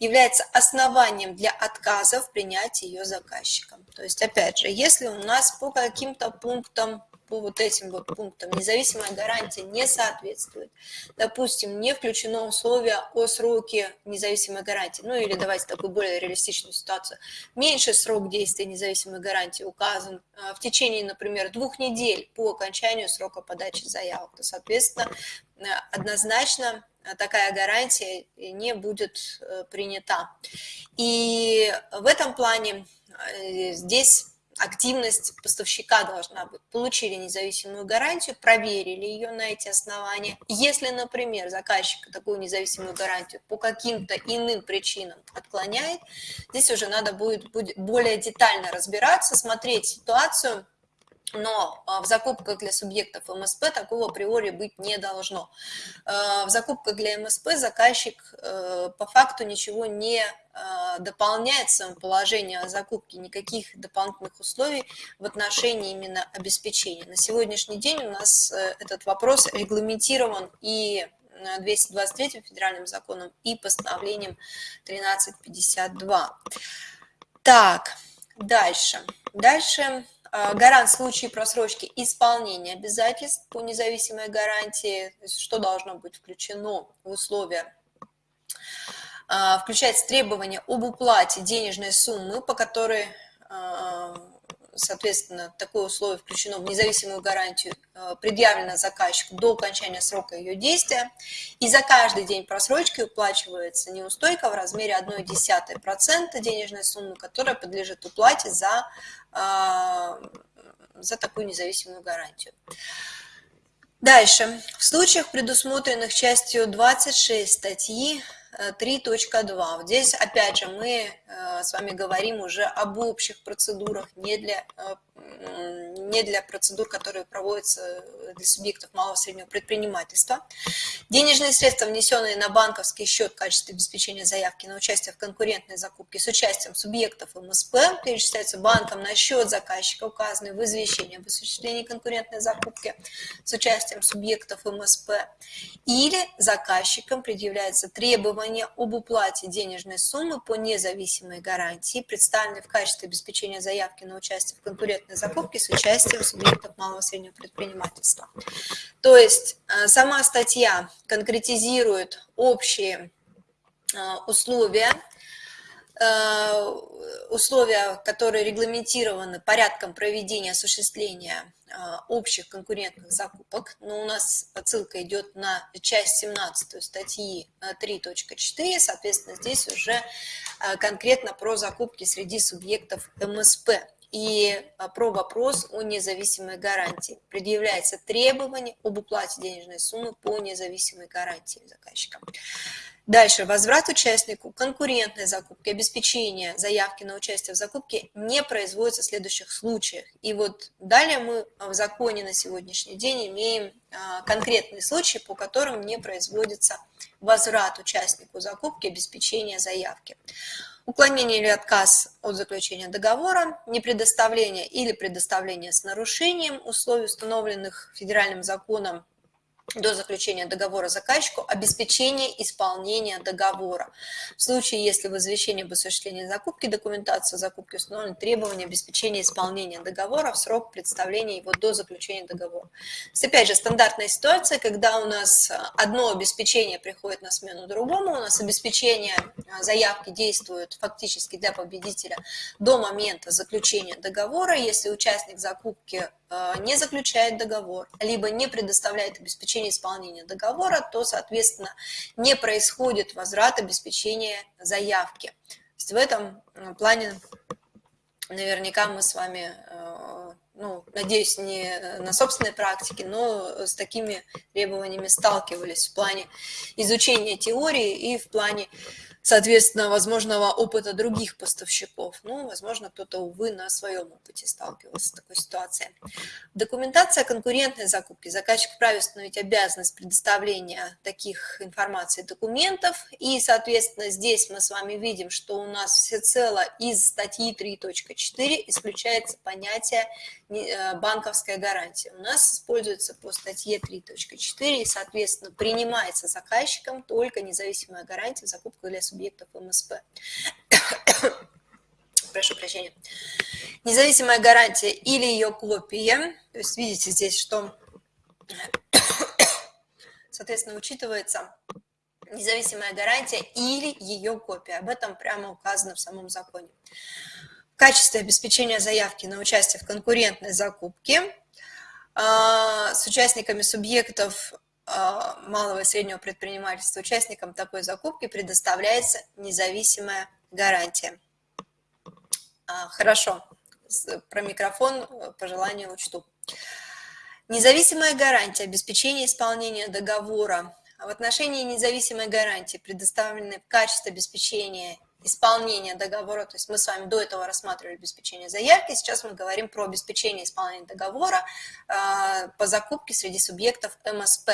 является основанием для отказа в принятии ее заказчиком. То есть, опять же, если у нас по каким-то пунктам по вот этим вот пунктам независимая гарантия не соответствует. Допустим, не включено условие о сроке независимой гарантии. Ну или давайте такую более реалистичную ситуацию. Меньший срок действия независимой гарантии указан э, в течение, например, двух недель по окончанию срока подачи заявок. То, соответственно, э, однозначно э, такая гарантия не будет принята. И в этом плане здесь активность поставщика должна быть. Получили независимую гарантию, проверили ее на эти основания. Если, например, заказчик такую независимую гарантию по каким-то иным причинам отклоняет, здесь уже надо будет, будет более детально разбираться, смотреть ситуацию, но а, в закупках для субъектов МСП такого априори быть не должно. А, в закупках для МСП заказчик э, по факту ничего не а, дополняет в своем положении о закупке, никаких дополнительных условий в отношении именно обеспечения. На сегодняшний день у нас э, этот вопрос регламентирован и 223 федеральным законом и постановлением 1352. Так, дальше. Дальше гарант в случае просрочки исполнения обязательств по независимой гарантии, что должно быть включено в условия? А, включается требование об уплате денежной суммы, по которой а, соответственно, такое условие включено в независимую гарантию, э, предъявлено заказчику до окончания срока ее действия, и за каждый день просрочки уплачивается неустойка в размере 1,1% денежной суммы, которая подлежит уплате за, э, за такую независимую гарантию. Дальше. В случаях, предусмотренных частью 26 статьи 3.2. Здесь, опять же, мы э, с вами говорим уже об общих процедурах, не для э, не для процедур, которые проводятся для субъектов малого и среднего предпринимательства. Денежные средства, внесенные на банковский счет в качестве обеспечения заявки на участие в конкурентной закупке с участием субъектов МСП, перечисляются банком на счет заказчика, указанный в извещении об осуществлении конкурентной закупки с участием субъектов МСП, или заказчикам предъявляется требование об уплате денежной суммы по независимой гарантии, представленной в качестве обеспечения заявки на участие в конкурентной закупки с участием субъектов малого и среднего предпринимательства. То есть э, сама статья конкретизирует общие э, условия, э, условия, которые регламентированы порядком проведения осуществления общих конкурентных закупок, но у нас отсылка идет на часть 17 статьи 3.4, соответственно, здесь уже конкретно про закупки среди субъектов МСП и а, про вопрос о независимой гарантии. Предъявляется требование об уплате денежной суммы по независимой гарантии заказчика. Дальше. Возврат участнику конкурентной закупки, обеспечение заявки на участие в закупке не производится в следующих случаях. И вот далее мы в законе на сегодняшний день имеем а, конкретные случаи, по которым не производится возврат участнику закупки, обеспечение заявки уклонение или отказ от заключения договора, непредоставление или предоставление с нарушением условий, установленных федеральным законом до заключения договора заказчику обеспечение исполнения договора. В случае, если в извещении об осуществлении закупки документации закупки установлены требования обеспечения исполнения договора в срок представления его до заключения договора. То есть, опять же, стандартная ситуация, когда у нас одно обеспечение приходит на смену другому, у нас обеспечение а, заявки действует фактически для победителя до момента заключения договора. Если участник закупки не заключает договор, либо не предоставляет обеспечение исполнения договора, то, соответственно, не происходит возврат обеспечения заявки. То есть в этом э, плане наверняка мы с вами, э, ну, надеюсь, не на собственной практике, но с такими требованиями сталкивались в плане изучения теории и в плане соответственно, возможного опыта других поставщиков. Ну, возможно, кто-то, увы, на своем опыте сталкивался с такой ситуацией. Документация конкурентной закупки. Заказчик вправе установить обязанность предоставления таких информаций документов. И, соответственно, здесь мы с вами видим, что у нас всецело из статьи 3.4 исключается понятие Э, банковская гарантия у нас используется по статье 3.4 и, соответственно, принимается заказчиком только независимая гарантия в закупку для субъектов МСП. [coughs] Прошу прощения. Независимая гарантия или ее копия, то есть видите здесь, что, [coughs] соответственно, учитывается независимая гарантия или ее копия. Об этом прямо указано в самом законе качестве обеспечения заявки на участие в конкурентной закупке а, с участниками субъектов малого и среднего предпринимательства, участникам такой закупки предоставляется независимая гарантия. А, хорошо, про микрофон по желанию учту. Независимая гарантия обеспечения исполнения договора в отношении независимой гарантии, предоставленной в качестве обеспечения исполнения договора, то есть мы с вами до этого рассматривали обеспечение заявки, сейчас мы говорим про обеспечение исполнения договора э, по закупке среди субъектов МСП.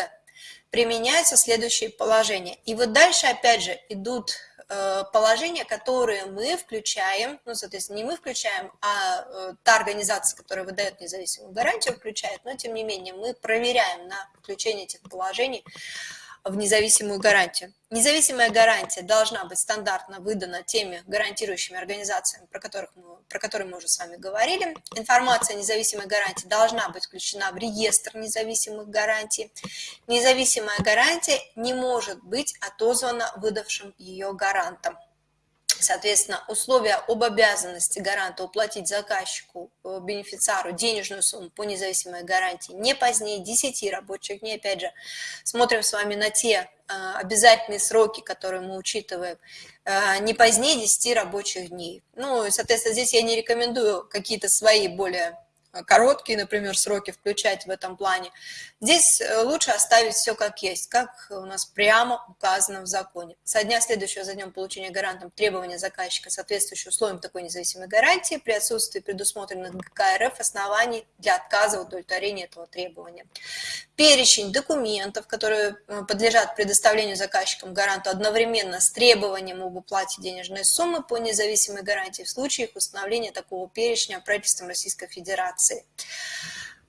Применяются следующие положения. И вот дальше опять же идут э, положения, которые мы включаем, ну, соответственно, не мы включаем, а э, та организация, которая выдает независимую гарантию, включает, но, тем не менее, мы проверяем на включение этих положений в независимую гарантию. Независимая гарантия должна быть стандартно выдана теми гарантирующими организациями, про, которых мы, про которые мы уже с вами говорили. Информация о независимой гарантии должна быть включена в реестр независимых гарантий. Независимая гарантия не может быть отозвана выдавшим ее гарантом. Соответственно, условия об обязанности гаранта уплатить заказчику, э, бенефициару денежную сумму по независимой гарантии не позднее 10 рабочих дней. Опять же, смотрим с вами на те э, обязательные сроки, которые мы учитываем, э, не позднее 10 рабочих дней. Ну, соответственно, здесь я не рекомендую какие-то свои более короткие, например, сроки включать в этом плане. Здесь э, лучше оставить все как есть, как у нас прямо указано в законе. Со дня следующего за днем получения гарантом требования заказчика, соответствующие условиям такой независимой гарантии, при отсутствии предусмотренных ГК РФ оснований для отказа в удовлетворении этого требования. Перечень документов, которые э, подлежат предоставлению заказчикам гаранту одновременно с требованием об уплате денежной суммы по независимой гарантии в случае их установления такого перечня правительством Российской Федерации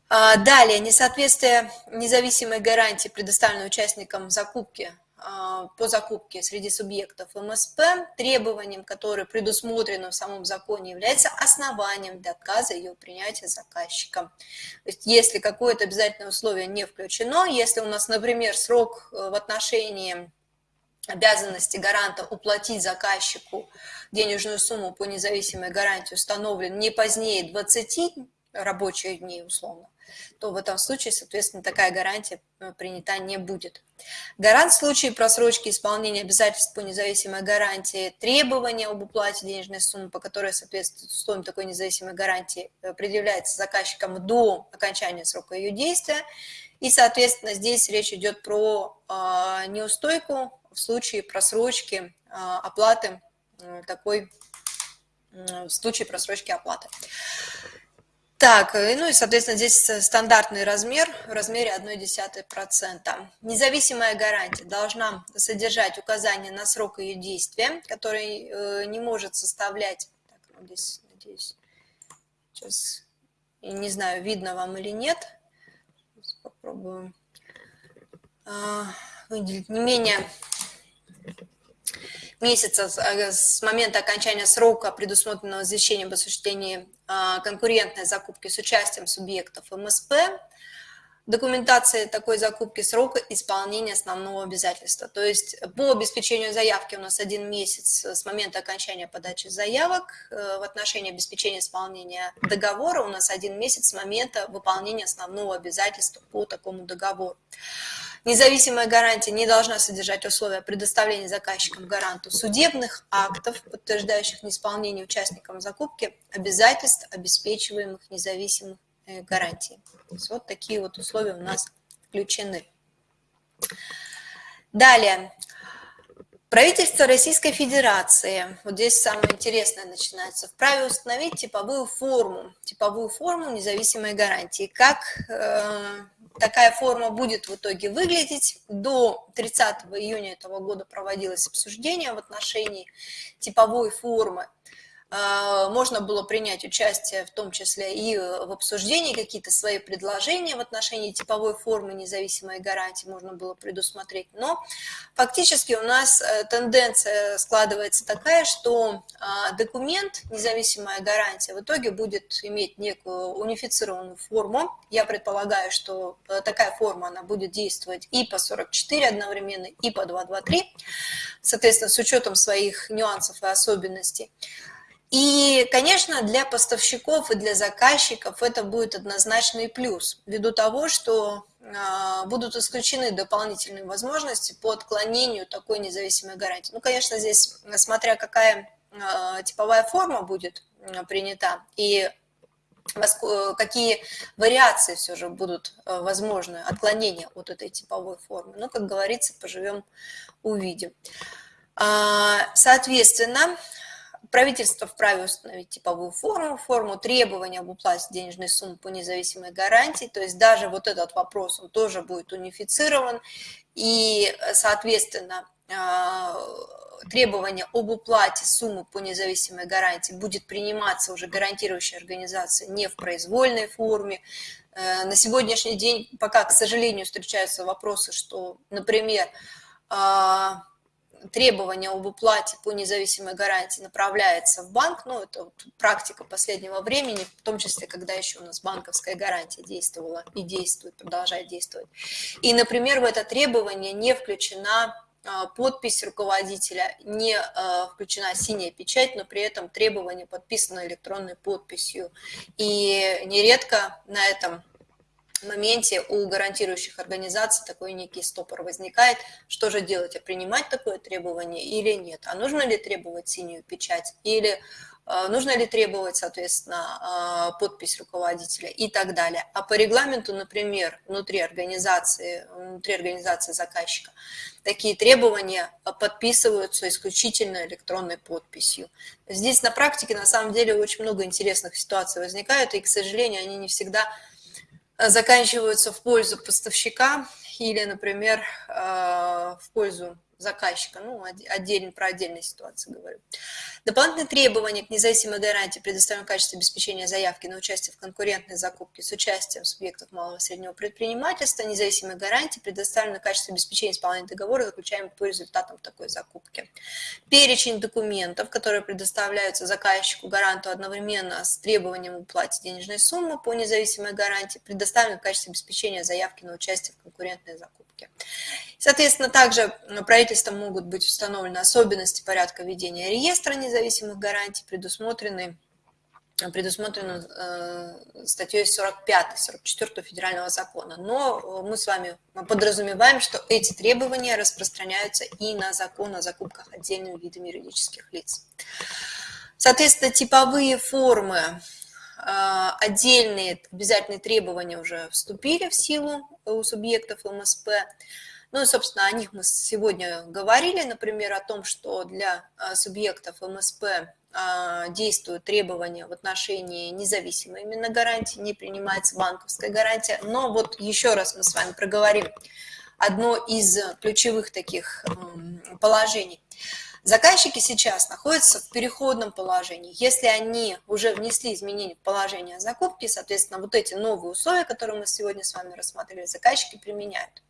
далее, несоответствие независимой гарантии, предоставленной участникам закупки а, по закупке среди субъектов МСП, требованием, которое предусмотрено в самом законе, является основанием для отказа ее принятия заказчиком. То есть если какое-то обязательное условие не включено, если у нас, например, срок э, в отношении обязанности гаранта уплатить заказчику денежную сумму по независимой гарантии установлен не позднее 20 рабочих дней условно, то в этом случае, соответственно, такая гарантия э, принята не будет. Гарант в случае просрочки исполнения обязательств по независимой гарантии, требования об уплате денежной суммы, по которой соответствует условиям такой независимой гарантии, э, предъявляется заказчиком до окончания срока ее действия. И, соответственно, здесь речь идет про э, неустойку в случае просрочки э, оплаты такой, в случае просрочки оплаты. Так, э, ну и, соответственно, здесь стандартный размер в размере 0,1%. Независимая гарантия должна содержать указание на срок ее действия, который э, не может составлять... Так, ну здесь, надеюсь, сейчас, не знаю, видно вам или нет. Сейчас попробую а, выделить не менее месяца э, с момента окончания срока, предусмотренного извещением об осуществлении конкурентной закупки с участием субъектов МСП, документация такой закупки срока исполнения основного обязательства. То есть по обеспечению заявки у нас один месяц с момента окончания подачи заявок, э, в отношении обеспечения исполнения договора у нас один месяц с момента выполнения основного обязательства по такому договору. Независимая гарантия не должна содержать условия предоставления заказчикам гаранту судебных актов, подтверждающих неисполнение участникам закупки обязательств, обеспечиваемых независимых э, гарантий. То есть вот такие вот условия у нас включены. Далее. Правительство Российской Федерации, вот здесь самое интересное начинается, вправе установить типовую форму, типовую форму независимой гарантии. Как э, такая форма будет в итоге выглядеть. До 30 июня этого года проводилось обсуждение в отношении типовой формы можно было принять участие в том числе и в обсуждении, какие-то свои предложения в отношении типовой формы независимой гарантии можно было предусмотреть. Но фактически у нас э, тенденция складывается такая, что а, документ независимая гарантия в итоге будет иметь некую унифицированную форму. Я предполагаю, что э, такая форма она будет действовать и по 44 одновременно, и по 223, соответственно, с учетом своих нюансов и особенностей. И, конечно, для поставщиков и для заказчиков это будет однозначный плюс, ввиду того, что а, будут исключены дополнительные возможности по отклонению такой независимой гарантии. Ну, конечно, здесь, смотря какая а, типовая форма будет принята и какие вариации все же будут а, возможны, отклонения от этой типовой формы. Ну, как говорится, поживем, увидим. А, соответственно, правительство вправе установить типовую форму, форму требования об уплате денежной суммы по независимой гарантии, то есть даже вот этот вопрос, он тоже будет унифицирован, и, соответственно, а, требование об уплате суммы по независимой гарантии будет приниматься уже гарантирующей организацией не в произвольной форме. Э, на сегодняшний день пока, к сожалению, встречаются вопросы, что, например, а, требование об уплате по независимой гарантии направляется в банк, ну, это вот практика последнего времени, в том числе, когда еще у нас банковская гарантия действовала и действует, продолжает действовать. И, например, в это требование не включена а, подпись руководителя, не а, включена синяя печать, но при этом требование подписано электронной подписью. И нередко на этом моменте у гарантирующих организаций такой некий стопор возникает. Что же делать? А принимать такое требование или нет? А нужно ли требовать синюю печать? Или э, нужно ли требовать, соответственно, э, подпись руководителя и так далее. А по регламенту, например, внутри организации, внутри организации заказчика, такие требования подписываются исключительно электронной подписью. Здесь на практике, на самом деле, очень много интересных ситуаций возникают, и, к сожалению, они не всегда Э, заканчиваются в пользу поставщика или, например, э, в пользу заказчика, ну, отдельно про отдельные ситуации говорю. Дополнительные требования к независимой гарантии предоставленного качества обеспечения заявки на участие в конкурентной закупке с участием субъектов малого и среднего предпринимательства, независимой гарантии предоставленного качества обеспечения исполнения договора, заключаемого по результатам такой закупки. Перечень документов, которые предоставляются заказчику гаранту одновременно с требованием уплаты денежной суммы по независимой гарантии, предоставленной в обеспечения заявки на участие в конкурентной закупке. Соответственно, также правительством могут быть установлены особенности порядка ведения реестра независимых гарантий, предусмотренные предусмотрено э, статьей 45, 44 федерального закона. Но мы с вами подразумеваем, что эти требования распространяются и на закон о закупках отдельными видами юридических лиц. Соответственно, типовые формы, э, отдельные обязательные требования уже вступили в силу у субъектов МСП. Ну и, собственно, о них мы сегодня говорили, например, о том, что для а, субъектов МСП а, действуют требования в отношении независимой именно гарантии, не принимается банковская гарантия. Но вот еще раз мы с вами проговорим одно из ключевых таких положений. Заказчики сейчас находятся в переходном положении. Если они уже внесли изменения в положение закупки, соответственно, вот эти новые условия, которые мы сегодня с вами рассмотрели, заказчики применяют.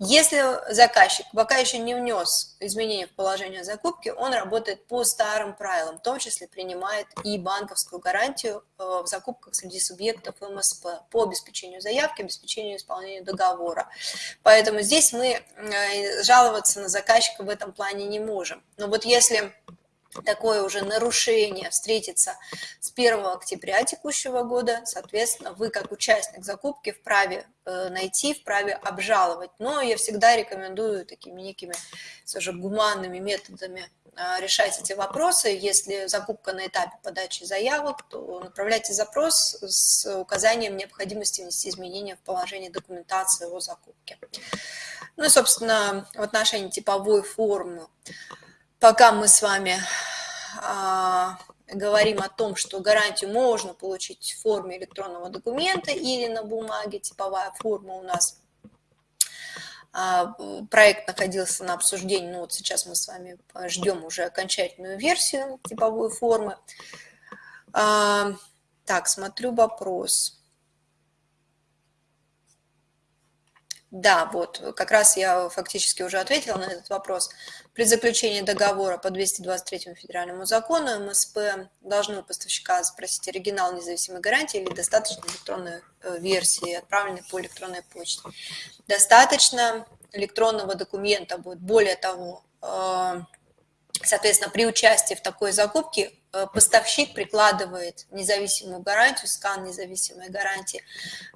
Если заказчик пока еще не внес изменения в положение закупки, он работает по старым правилам, в том числе принимает и банковскую гарантию э, в закупках среди субъектов МСП по обеспечению заявки, обеспечению исполнения договора. Поэтому здесь мы э, жаловаться на заказчика в этом плане не можем. Но вот если такое уже нарушение встретится с 1 октября текущего года, соответственно, вы как участник закупки вправе э, найти, вправе обжаловать. Но я всегда рекомендую такими некими все же гуманными методами э, решать эти вопросы. Если закупка на этапе подачи заявок, то направляйте запрос с указанием необходимости внести изменения в положение документации о закупке. Ну и, собственно, в отношении типовой формы пока мы с вами а, говорим о том, что гарантию можно получить в форме электронного документа или на бумаге, типовая форма у нас. А, проект находился на обсуждении, ну вот сейчас мы с вами ждем уже окончательную версию типовой формы. А, так, смотрю вопрос. Да, вот, как раз я фактически уже ответила на этот вопрос. При заключении договора по 223 федеральному закону МСП должны у поставщика запросить оригинал независимой гарантии или достаточно электронной э, версии, отправленной по электронной почте. Достаточно электронного документа будет. Более того, э, соответственно, при участии в такой закупке Э, поставщик прикладывает независимую гарантию, скан независимой гарантии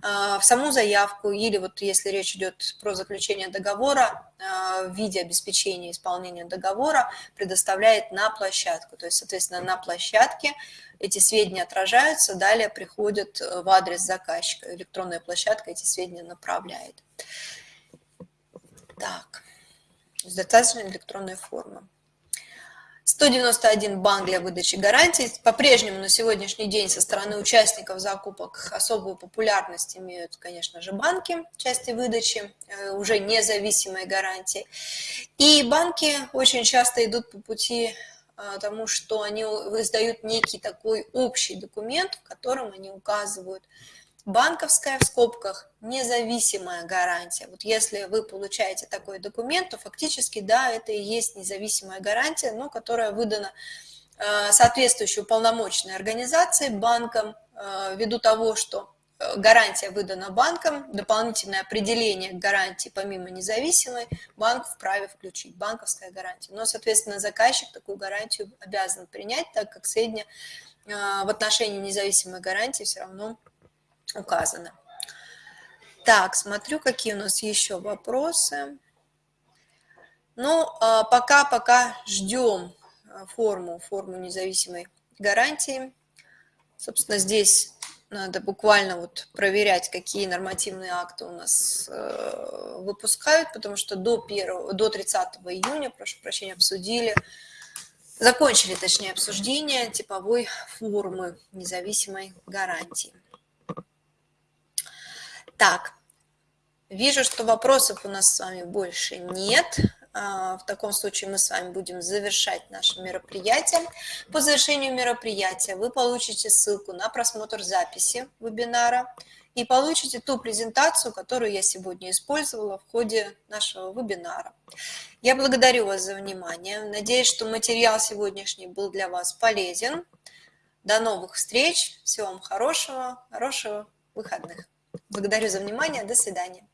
э, в саму заявку или вот если речь идет про заключение договора э, в виде обеспечения исполнения договора предоставляет на площадку. То есть, соответственно, на площадке эти сведения отражаются, далее приходят в адрес заказчика. Электронная площадка эти сведения направляет. Так, достаточно электронная форма. 191 банк для выдачи гарантий. По-прежнему на сегодняшний день со стороны участников закупок особую популярность имеют, конечно же, банки в части выдачи, э, уже независимой гарантии. И банки очень часто идут по пути э, тому, что они издают некий такой общий документ, в котором они указывают банковская в скобках независимая гарантия. Вот если вы получаете такой документ, то фактически, да, это и есть независимая гарантия, но которая выдана э, соответствующей уполномоченной организацией, банком, э, ввиду того, что э, гарантия выдана банком, дополнительное определение гарантии помимо независимой, банк вправе включить, банковская гарантия. Но, соответственно, заказчик такую гарантию обязан принять, так как средняя в отношении независимой гарантии все равно указано. Так, смотрю, какие у нас еще вопросы. Ну, пока-пока ждем а, форму, форму независимой гарантии. Собственно, здесь надо буквально вот проверять, какие нормативные акты у нас э, выпускают, потому что до, 1, до 30 июня, прошу прощения, обсудили, закончили, точнее, обсуждение типовой формы независимой гарантии. Так, вижу, что вопросов у нас с вами больше нет. А, в таком случае мы с вами будем завершать наше мероприятие. По завершению мероприятия вы получите ссылку на просмотр записи вебинара и получите ту презентацию, которую я сегодня использовала в ходе нашего вебинара. Я благодарю вас за внимание. Надеюсь, что материал сегодняшний был для вас полезен. До новых встреч. Всего вам хорошего, хорошего выходных. Благодарю за внимание. До свидания.